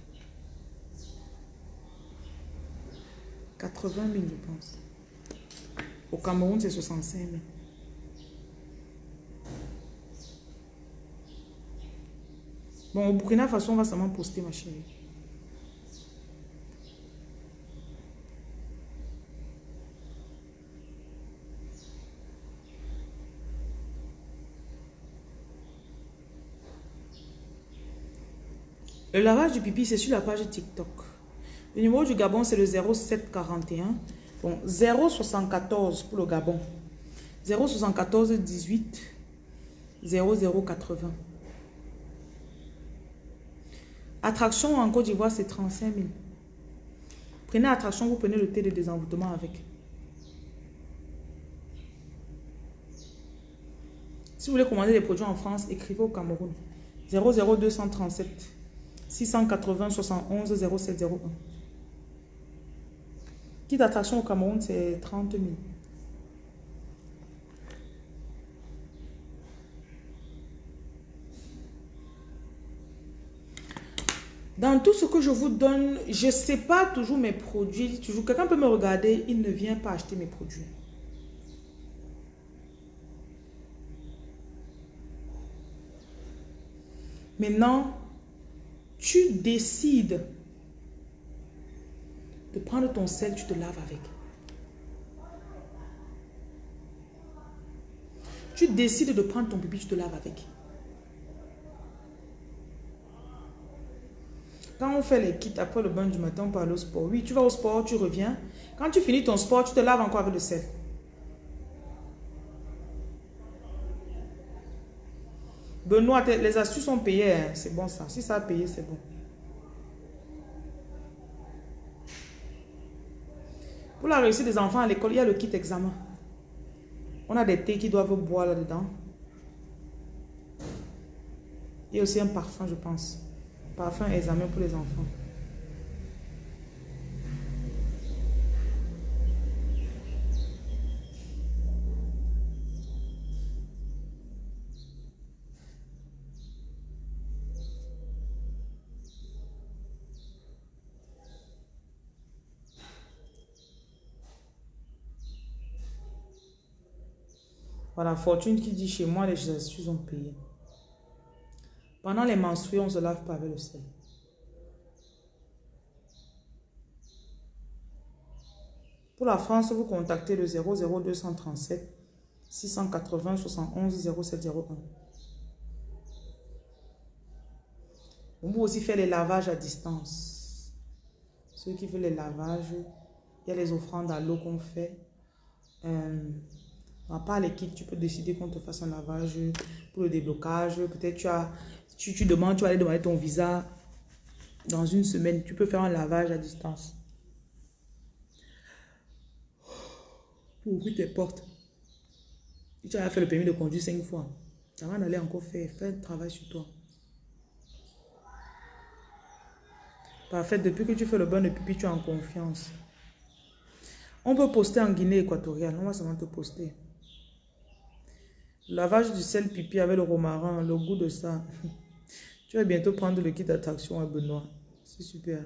80 000, je pense. Au Cameroun, c'est 65 000. Bon, au Burkina Faso, on va seulement poster, ma chérie. Le lavage du pipi, c'est sur la page TikTok. Le numéro du Gabon, c'est le 0741. Bon, 074 pour le Gabon. 074 18 0080. Attraction en Côte d'Ivoire, c'est 35 000. Prenez attraction, vous prenez le thé de désenvoûtement avec. Si vous voulez commander des produits en France, écrivez au Cameroun. 00237 680 71 0701. Kit d'attraction au Cameroun, c'est 30 000. Dans tout ce que je vous donne, je ne sais pas toujours mes produits. Toujours, quelqu'un peut me regarder, il ne vient pas acheter mes produits. Maintenant, tu décides de prendre ton sel, tu te laves avec. Tu décides de prendre ton pipi, tu te laves avec. Quand on fait les kits après le bain du matin, on parle au sport. Oui, tu vas au sport, tu reviens. Quand tu finis ton sport, tu te laves encore avec le sel. Benoît, les astuces sont payées. Hein. C'est bon ça. Si ça a payé, c'est bon. Pour la réussite des enfants à l'école, il y a le kit examen. On a des thés qui doivent boire là-dedans. Il y a aussi un parfum, je pense. Parfum examen pour les enfants. Voilà, Fortune qui dit chez moi, les astuces ont payé. Pendant les menstrues, on se lave pas avec le sel. Pour la France, vous contactez le 00237 680 71 0701. On peut aussi faire les lavages à distance. Ceux qui veulent les lavages, il y a les offrandes à l'eau qu'on fait. Euh, à part les tu peux décider qu'on te fasse un lavage pour le déblocage. Peut-être tu as, tu, tu demandes, tu vas aller demander ton visa dans une semaine. Tu peux faire un lavage à distance. Pour ouvrir tes portes. Tu as fait le permis de conduire cinq fois. Avant d'aller encore faire, fais un travail sur toi. Parfait, depuis que tu fais le bon de pipi, tu es en confiance. On peut poster en Guinée équatoriale. On va seulement te poster. Lavage du sel pipi avec le romarin, le goût de ça. Tu vas bientôt prendre le kit d'attraction à Benoît. C'est super.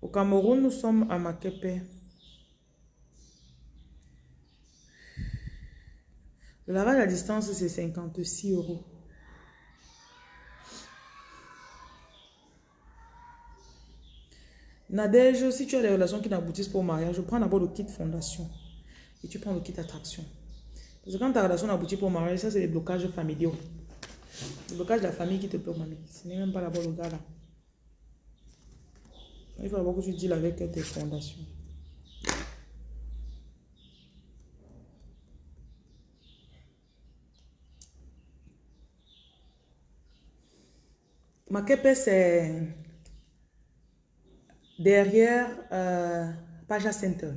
Au Cameroun, nous sommes à Makepe. Le lavage à distance, c'est 56 euros. Nadège, si tu as des relations qui n'aboutissent pas au mariage, prends d'abord le kit fondation et tu prends le kit attraction. Parce que quand ta relation aboutit pour mariage, ça c'est des blocages familiaux. Le blocage de la famille qui te bloque, mamie. Ce n'est même pas d'abord le gars là. Il faut d'abord que tu deals avec tes fondations. Ma c'est derrière euh, Paja Center.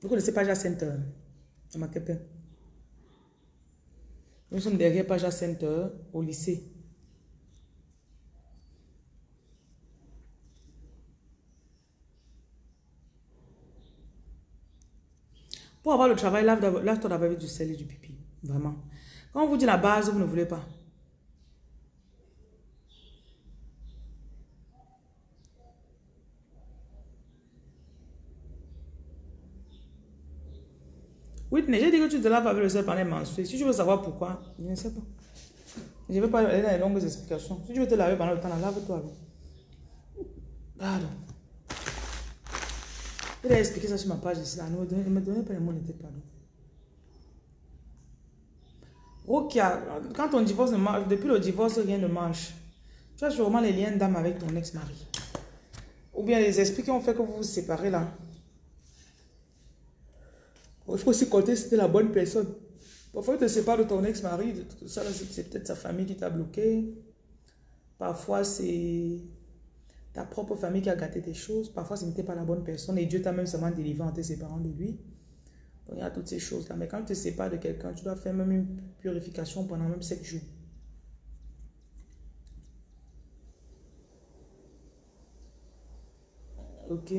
Vous connaissez Paja Center? Nous sommes derrière Paja Center au lycée. Pour avoir le travail, lave-toi d'abord avec du sel et du pipi. Vraiment. Quand on vous dit la base, vous ne voulez pas. Whitney, j'ai dit que tu te laves avec le sel pendant les menstrues. Si tu veux savoir pourquoi, je ne sais pas. Je ne vais pas aller dans les longues explications. Si tu veux te laver pendant le temps, lave-toi. Pardon. Il a expliqué ça sur ma page ici. Ne me donnait pas les mots, n'était pardon. Ok, quand on divorce, depuis le divorce, rien ne marche. Tu as sûrement les liens d'âme avec ton ex-mari. Ou bien les esprits qui ont fait que vous vous séparez là. Il faut aussi compter si c'était la bonne personne. Parfois, tu te sépares de ton ex-mari, ça, c'est peut-être sa famille qui t'a bloqué. Parfois, c'est ta propre famille qui a gâté tes choses. Parfois, ce n'était pas la bonne personne et Dieu t'a même seulement délivré en te séparant de lui. Donc, il y a toutes ces choses-là. Mais quand tu te sépares de quelqu'un, tu dois faire même une purification pendant même 7 jours. Ok.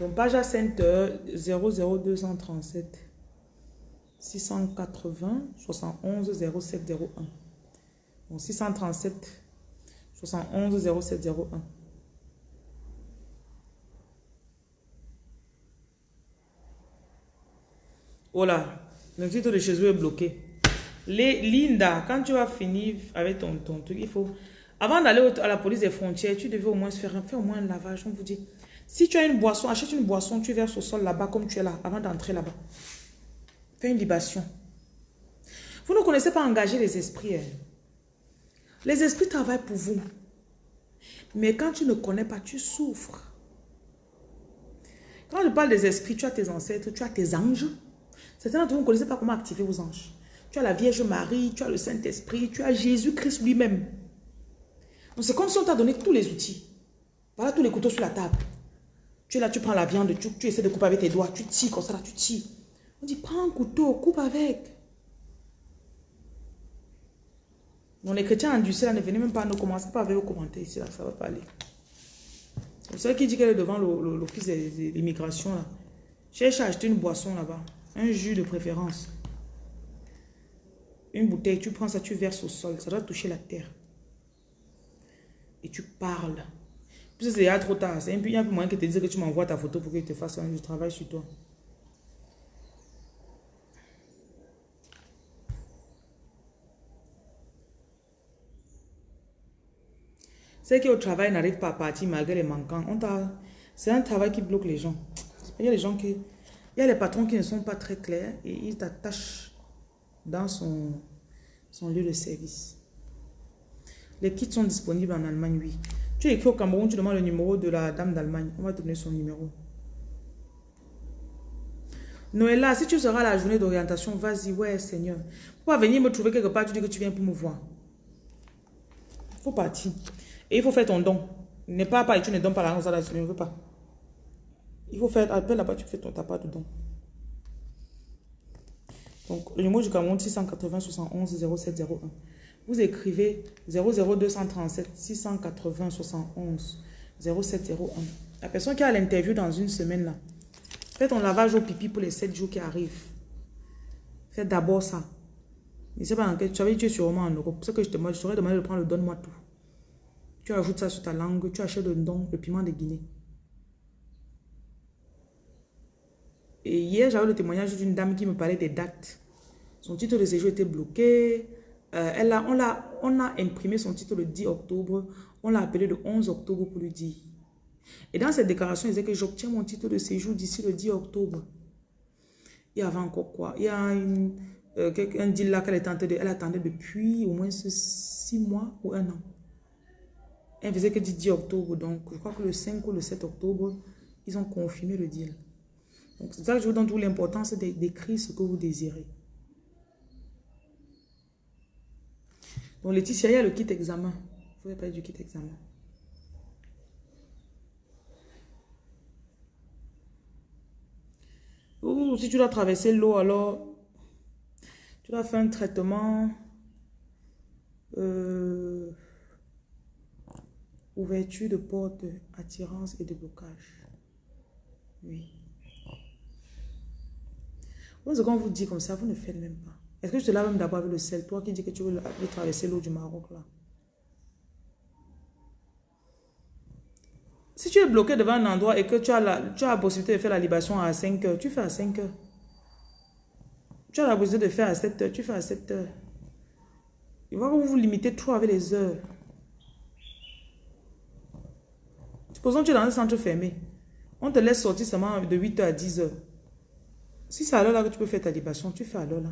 Donc, à Center 00237 680 71 0701. Donc, 637 71 0701. Voilà, le titre de chez eux est bloqué. Les, Linda, quand tu vas finir avec ton, ton truc, il faut... Avant d'aller à la police des frontières, tu devais au moins faire, faire moins un lavage. On vous dit, si tu as une boisson, achète une boisson, tu verses au sol là-bas comme tu es là, avant d'entrer là-bas. Fais une libation. Vous ne connaissez pas engager les esprits. Hein. Les esprits travaillent pour vous. Mais quand tu ne connais pas, tu souffres. Quand je parle des esprits, tu as tes ancêtres, tu as tes anges. Certains d'entre vous ne connaissez pas comment activer vos anges. Tu as la Vierge Marie, tu as le Saint-Esprit, tu as Jésus-Christ lui-même. Donc c'est comme si on t'a donné tous les outils. Voilà tous les couteaux sur la table. Tu es là, tu prends la viande, tu, essaies de couper avec tes doigts, tu tires comme ça, tu tires. On dit, prends un couteau, coupe avec. Donc les chrétiens endurcis là ne venez même pas nous commencer pas avec vos commentaires ici là, ça va pas aller. Vous savez qui dit qu'elle est devant l'office de l'immigration là. Cherche à acheter une boisson là-bas. Un jus de préférence. Une bouteille, tu prends ça, tu verses au sol. Ça doit toucher la terre. Et tu parles. C'est trop tard. C'est un peu, un moyen que te dise que tu m'envoies ta photo pour que je te fasse un travail sur toi. Ceux qui au travail n'arrivent pas à partir malgré les manquants. C'est un travail qui bloque les gens. Il y a les gens qui... Il y a les patrons qui ne sont pas très clairs et ils t'attachent dans son, son lieu de service. Les kits sont disponibles en Allemagne, oui. Tu écris au Cameroun, tu demandes le numéro de la dame d'Allemagne. On va te donner son numéro. Noëlla, si tu seras à la journée d'orientation, vas-y, ouais, Seigneur. Faut pas venir me trouver quelque part, tu dis que tu viens pour me voir. faut partir. Et il faut faire ton don. Ne pas pas tu ne donnes pas l'argent, ça, je ne veux pas. Il faut faire, appelle là-bas, tu fais ton tapas dedans. Donc, le numéro du Cameroun, 680 71 0701. Vous écrivez 00237 680 71 0701. La personne qui a l'interview dans une semaine là, fais ton lavage au pipi pour les 7 jours qui arrivent. Fais d'abord ça. Je sais pas tu savais tu es sûrement en Europe. C'est que je te je t'aurais demandé de prendre le donne-moi tout. Tu ajoutes ça sur ta langue, tu achètes le don, le piment de Guinée. Et hier, j'avais le témoignage d'une dame qui me parlait des dates. Son titre de séjour était bloqué. Euh, elle a, on, a, on a imprimé son titre le 10 octobre. On l'a appelé le 11 octobre pour lui dire. Et dans cette déclaration, il disait que j'obtiens mon titre de séjour d'ici le 10 octobre. Il y avait encore quoi? Il y a euh, un deal là qu'elle attendait, elle attendait depuis au moins 6 mois ou un an. Elle faisait que 10 octobre. Donc, je crois que le 5 ou le 7 octobre, ils ont confirmé le deal. Donc, c'est ça que je vous donne toute l'importance d'écrire ce que vous désirez. Donc, Laetitia, il y a le kit examen. Vous pouvez pas du kit examen. Ou si tu dois traverser l'eau, alors tu dois faire un traitement. Euh, ouverture de porte, attirance et de blocage. Oui. Quand on vous dit comme ça, vous ne faites même pas. Est-ce que je te laves même d'abord avec le sel? Toi qui dis que tu veux, traverser l'eau du Maroc là. Si tu es bloqué devant un endroit et que tu as, la, tu as la possibilité de faire la libation à 5 heures, tu fais à 5 heures. Tu as la possibilité de faire à 7 heures, tu fais à 7 heures. Il va vous vous limitez trop avec les heures. Supposons que tu es dans un centre fermé. On te laisse sortir seulement de 8h à 10h. Si c'est à l'heure là que tu peux faire ta libation, tu fais à l'heure là.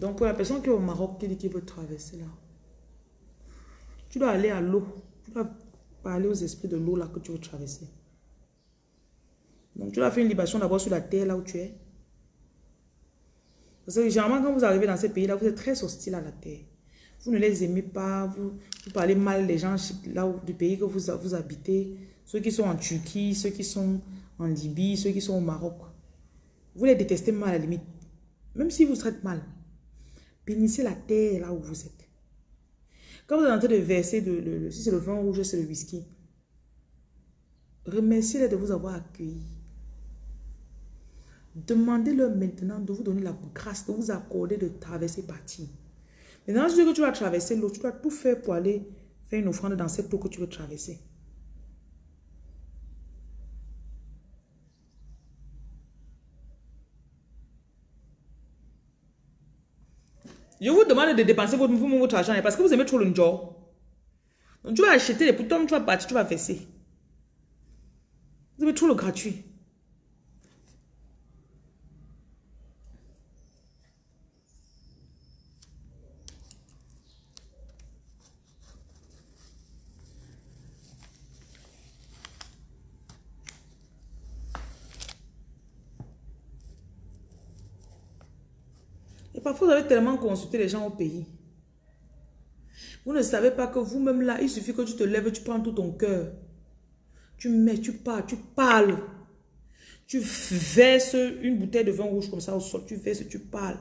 Donc pour la personne qui est au Maroc, qui dit qu'il veut traverser là, tu dois aller à l'eau. Tu dois parler aux esprits de l'eau là que tu veux traverser. Donc tu dois faire une libation d'abord sur la terre là où tu es. Parce que généralement quand vous arrivez dans ces pays là, vous êtes très hostile à la terre. Vous ne les aimez pas, vous, parlez mal des gens là du pays que vous, vous habitez. Ceux qui sont en Turquie, ceux qui sont en Libye, ceux qui sont au Maroc. Vous les détestez mal à la limite. Même si vous traitent mal. Bénissez la terre là où vous êtes. Quand vous êtes en train de verser, si c'est le vin rouge, c'est le whisky, remerciez-les de vous avoir accueilli. Demandez-leur maintenant de vous donner la grâce, de vous accorder de traverser partie. Maintenant, je dis que tu vas traverser l'eau, tu dois tout faire pour aller faire une offrande dans cette eau que tu veux traverser. Je vous demande de dépenser votre, votre argent parce que vous aimez trop le job. Donc tu vas acheter les boutons, tu vas partir, tu vas verser. Vous aimez trop le gratuit. Parfois, vous avez tellement consulté les gens au pays. Vous ne savez pas que vous-même là, il suffit que tu te lèves, tu prends tout ton cœur. Tu mets, tu parles, tu parles. Tu verses une bouteille de vin rouge comme ça au sol, tu verses, tu parles.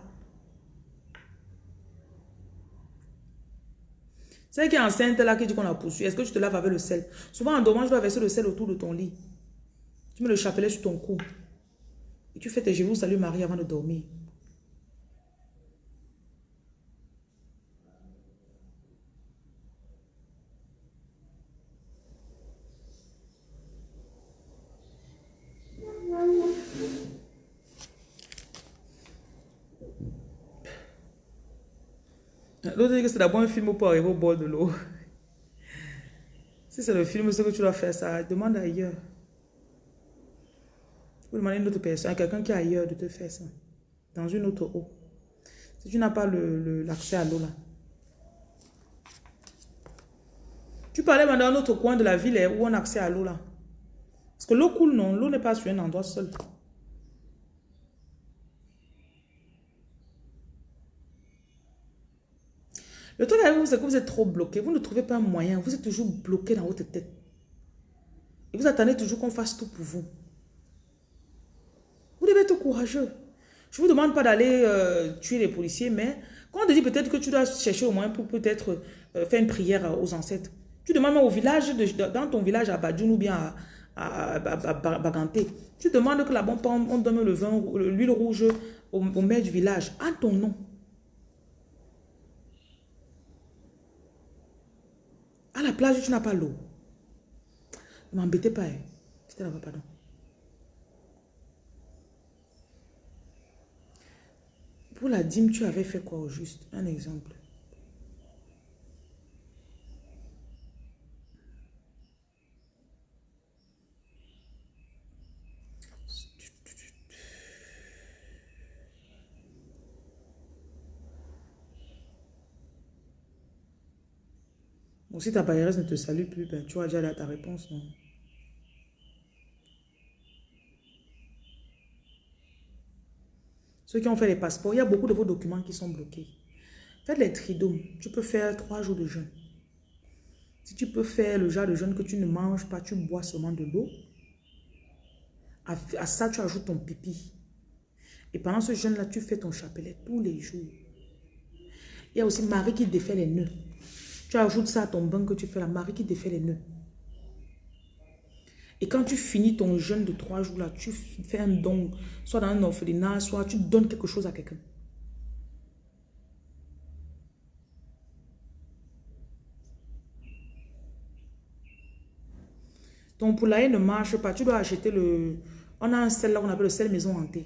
C'est qui est enceinte là qui dit qu'on a poursuivi. Est-ce que tu te laves avec le sel? Souvent en dormant, je dois verser le sel autour de ton lit. Tu mets le chapelet sur ton cou. Et tu fais tes genoux, salut Marie avant de dormir. L'autre dit que c'est d'abord un film pour arriver au bord de l'eau. Si c'est le film, ce que tu dois faire, ça demande ailleurs. Vous demandez à une autre personne, quelqu'un qui est ailleurs de te faire ça. Dans une autre eau. Si tu n'as pas l'accès à l'eau là. Tu parlais dans un autre coin de la ville où on a accès à l'eau là. Parce que l'eau coule, non. L'eau n'est pas sur un endroit seul. Le truc avec vous, c'est que vous êtes trop bloqué. Vous ne trouvez pas un moyen. Vous êtes toujours bloqué dans votre tête. Et vous attendez toujours qu'on fasse tout pour vous. Vous devez être courageux. Je ne vous demande pas d'aller euh, tuer les policiers, mais quand on te dit peut-être que tu dois chercher au moins pour peut-être euh, faire une prière aux ancêtres, tu demandes au village, dans ton village à Badjoun ou bien à, Baganté, tu demandes que là-bas on donne le vin, l'huile rouge au, au maire du village, en ton nom. Plage, tu n'as pas l'eau. Ne m'embêtez pas. Hein. C'était là-bas, pardon. Pour la dîme, tu avais fait quoi au juste? Un exemple. Si ta bailleuse ne te salue plus, ben, tu as déjà ta réponse? Ceux qui ont fait les passeports, il y a beaucoup de vos documents qui sont bloqués. Faites les tridômes. Tu peux faire trois jours de jeûne. Si tu peux faire le genre de jeûne que tu ne manges pas, tu bois seulement de l'eau. À, à, ça, tu ajoutes ton pipi. Et pendant ce jeûne-là, tu fais ton chapelet tous les jours. Il y a aussi Marie qui défait les nœuds. Tu ajoutes ça à ton bain que tu fais, la Marie qui défait les nœuds. Et quand tu finis ton jeûne de trois jours là, tu fais un don, soit dans un orphelinat, soit tu donnes quelque chose à quelqu'un. Ton poulailler ne marche pas. Tu dois acheter le... On a un sel là qu'on appelle le sel maison hantée.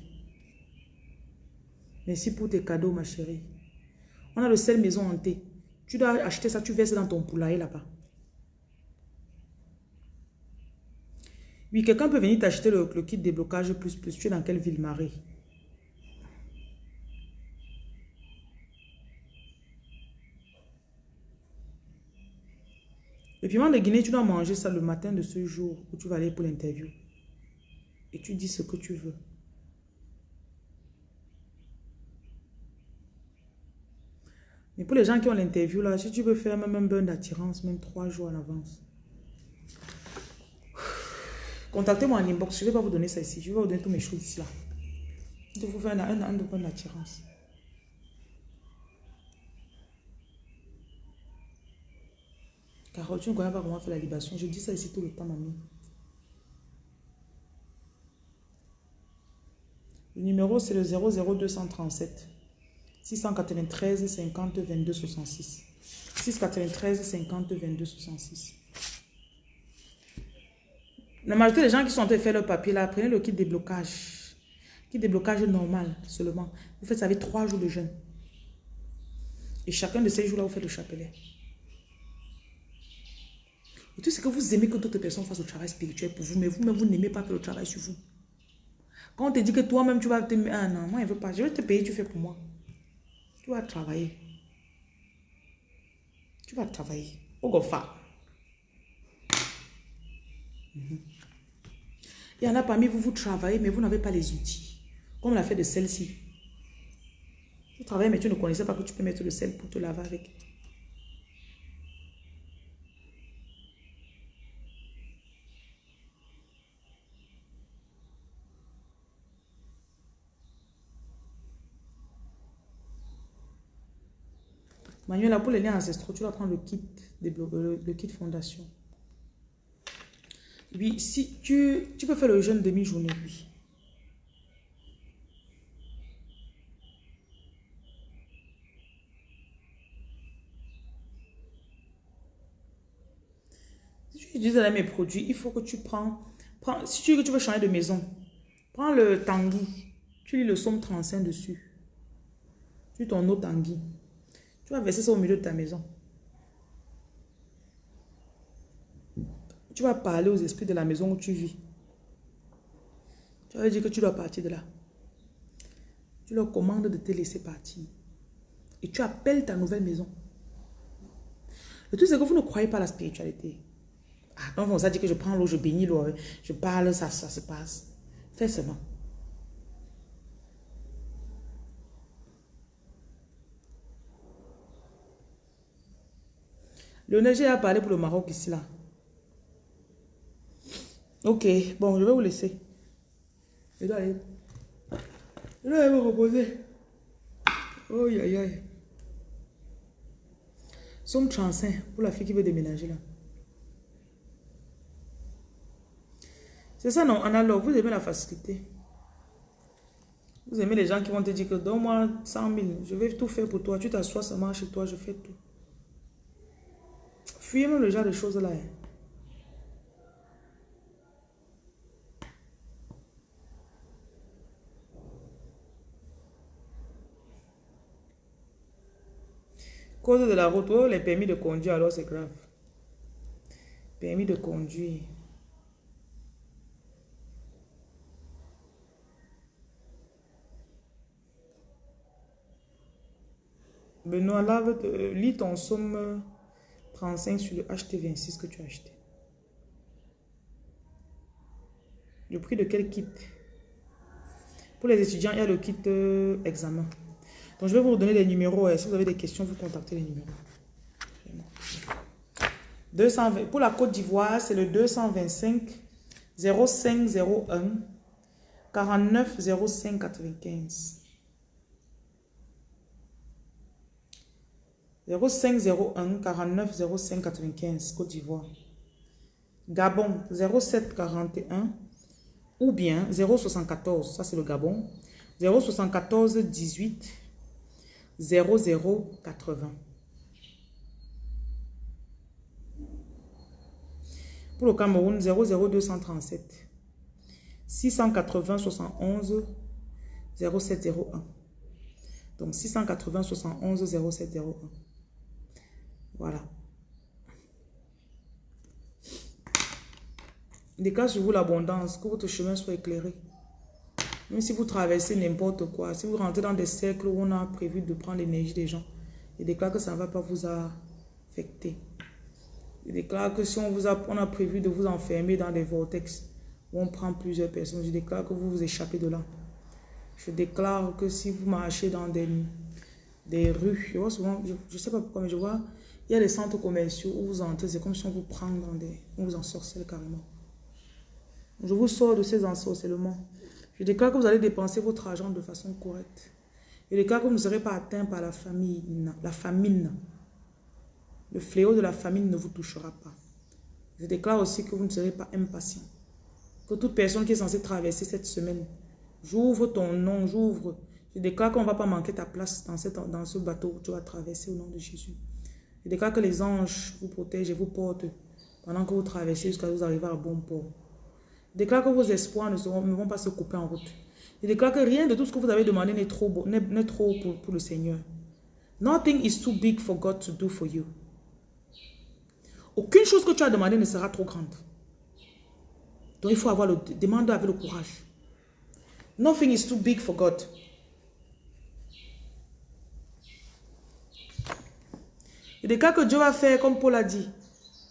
Merci pour tes cadeaux, ma chérie. On a le sel maison hantée. Tu dois acheter ça, tu verses dans ton poulailler là-bas. Oui, quelqu'un peut venir t'acheter le, le, kit déblocage plus plus. Tu es dans quelle ville, Marie? Le piment de Guinée, tu dois manger ça le matin de ce jour où tu vas aller pour l'interview. Et tu dis ce que tu veux. Mais pour les gens qui ont l'interview, là, si tu veux faire même un burn d'attirance, même trois jours en avance. Contactez-moi en inbox. Je ne vais pas vous donner ça ici. Je vais vous donner toutes mes choses ici. Là. Il faut faire un, un, un burn d'attirance. Carole, tu ne connais pas comment faire la libation. Je dis ça ici tout le temps, mamie. Le numéro, c'est le 00237 693 50 22 66. 693 50 22 66. La majorité des gens qui sont en train de faire leur papier là, prenez le kit déblocage. Kit déblocage normal seulement. Vous faites ça avec trois jours de jeûne. Et chacun de ces jours-là, vous faites le chapelet. Et tout ce que vous aimez que d'autres personnes fassent le travail spirituel pour vous, mais vous-même, vous, n'aimez pas faire le travail sur vous. Quand on te dit que toi-même, tu vas te... Ah non, moi, je ne veux pas. Je vais te payer, tu fais pour moi. Tu vas travailler. Tu vas travailler. Au gofa. Il y en a parmi vous, vous travaillez, mais vous n'avez pas les outils. Comme l'a fait de celle-ci. Tu travailles, mais tu ne connaissais pas que tu peux mettre le sel pour te laver avec. Manuela, pour les liens ancestraux, tu vas prendre le kit, le, le kit fondation. Oui, si tu, tu peux faire le jeûne demi-journée, oui. Si tu utilises mes produits, il faut que tu prends, prends si tu, tu veux changer de maison, prends le tanguy, tu lis le somme 35 dessus. Tu ton eau tanguy. Tu vas verser ça au milieu de ta maison. Tu vas parler aux esprits de la maison où tu vis. Tu vas dire que tu dois partir de là. Tu leur commandes de te laisser partir. Et tu appelles ta nouvelle maison. Le truc, c'est que vous ne croyez pas à la spiritualité. Ah, quand on dit que je prends l'eau, je bénis l'eau, je parle, ça, ça se passe. Fais seulement. Le neige a parlé pour le Maroc ici, là. Ok, bon, je vais vous laisser. Je dois aller. Je dois aller me reposer. Oh, aïe, aïe. Somme 35 pour la fille qui veut déménager là. C'est ça, non? Alors, vous aimez la facilité. Vous aimez les gens qui vont te dire que donne-moi 100 000, je vais tout faire pour toi. Tu t'assois seulement chez toi, je fais tout. Fuyez-moi le genre de choses là. Hein. Cause de la route, oh, les permis de conduire, alors c'est grave. Permis de conduire. Benoît, lave, euh, lis ton somme 35 sur le HT26 que tu as acheté. Le prix de quel kit? Pour les étudiants, il y a le kit euh, examen. Donc, je vais vous donner les numéros. Et si vous avez des questions, vous contactez les numéros. 220. Pour la Côte d'Ivoire, c'est le 225 0501 49 05 95. 0501 49 05 95 Côte d'Ivoire. Gabon 0741 ou bien 074, ça c'est le Gabon, 074 18 0080. Pour le Cameroun, 00237 680 71 0701. Donc 680 71 0701. Voilà. Déclare sur vous l'abondance, que votre chemin soit éclairé. Même si vous traversez n'importe quoi, si vous rentrez dans des cercles où on a prévu de prendre l'énergie des gens, il déclare que ça ne va pas vous affecter. Il déclare que si on, vous a, on a prévu de vous enfermer dans des vortex où on prend plusieurs personnes, je déclare que vous vous échappez de là. Je déclare que si vous marchez dans des, des rues, je vois souvent, je ne sais pas pourquoi, mais je vois, il y a des centres commerciaux où vous entrez, c'est comme si on vous prend dans des... on vous ensorcelle carrément. Je vous sors de ces ensorcellements. Je déclare que vous allez dépenser votre argent de façon correcte. Je déclare que vous ne serez pas atteint par la famine. La famine. Le fléau de la famine ne vous touchera pas. Je déclare aussi que vous ne serez pas impatient. Que toute personne qui est censée traverser cette semaine, j'ouvre ton nom, j'ouvre. Je déclare qu'on ne va pas manquer ta place dans, cette, dans ce bateau que tu vas traverser au nom de Jésus. Je déclare que les anges vous protègent et vous portent pendant que vous traversez jusqu'à vous arriver à bon port. Je déclare que vos espoirs ne, vont pas se couper en route. Je déclare que rien de tout ce que vous avez demandé n'est trop, trop pour, pour le Seigneur. Nothing is too big for God to do for you. Aucune chose que tu as demandé ne sera trop grande. Donc il faut avoir le demande avec le courage. Nothing is too big for God. Et des cas que Dieu va faire, comme Paul a dit,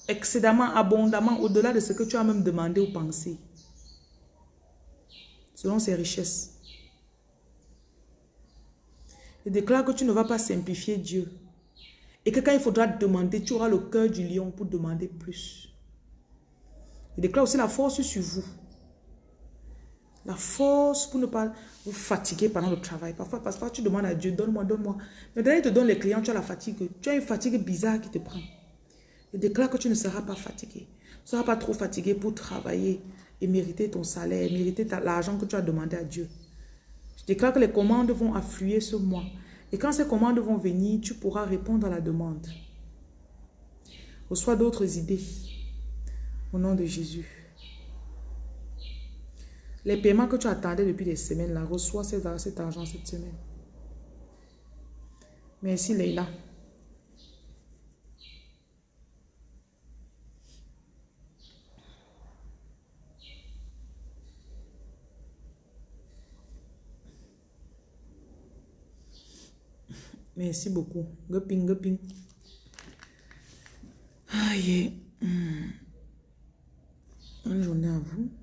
excédemment, abondamment, au-delà de ce que tu as même demandé ou pensé. Selon ses richesses. Il déclare que tu ne vas pas simplifier Dieu. Et que quand il faudra demander, tu auras le cœur du lion pour demander plus. Il déclare aussi la force sur vous. La force pour ne pas vous fatiguer pendant le travail. Parfois, parfois tu demandes à Dieu, donne-moi, donne-moi. Mais dès il te donne les clients, tu as la fatigue. Tu as une fatigue bizarre qui te prend. Il déclare que tu ne seras pas fatigué. Tu ne seras pas trop fatigué pour travailler et mériter ton salaire, mériter l'argent que tu as demandé à Dieu. Je déclare que les commandes vont affluer ce mois. Et quand ces commandes vont venir, tu pourras répondre à la demande. Reçois d'autres idées. Au nom de Jésus. Les paiements que tu attendais depuis des semaines, là, reçois cet, argent cette semaine. Merci Leila. Merci beaucoup. Goping, goping. Aïe. Hmm. Bonne journée à vous.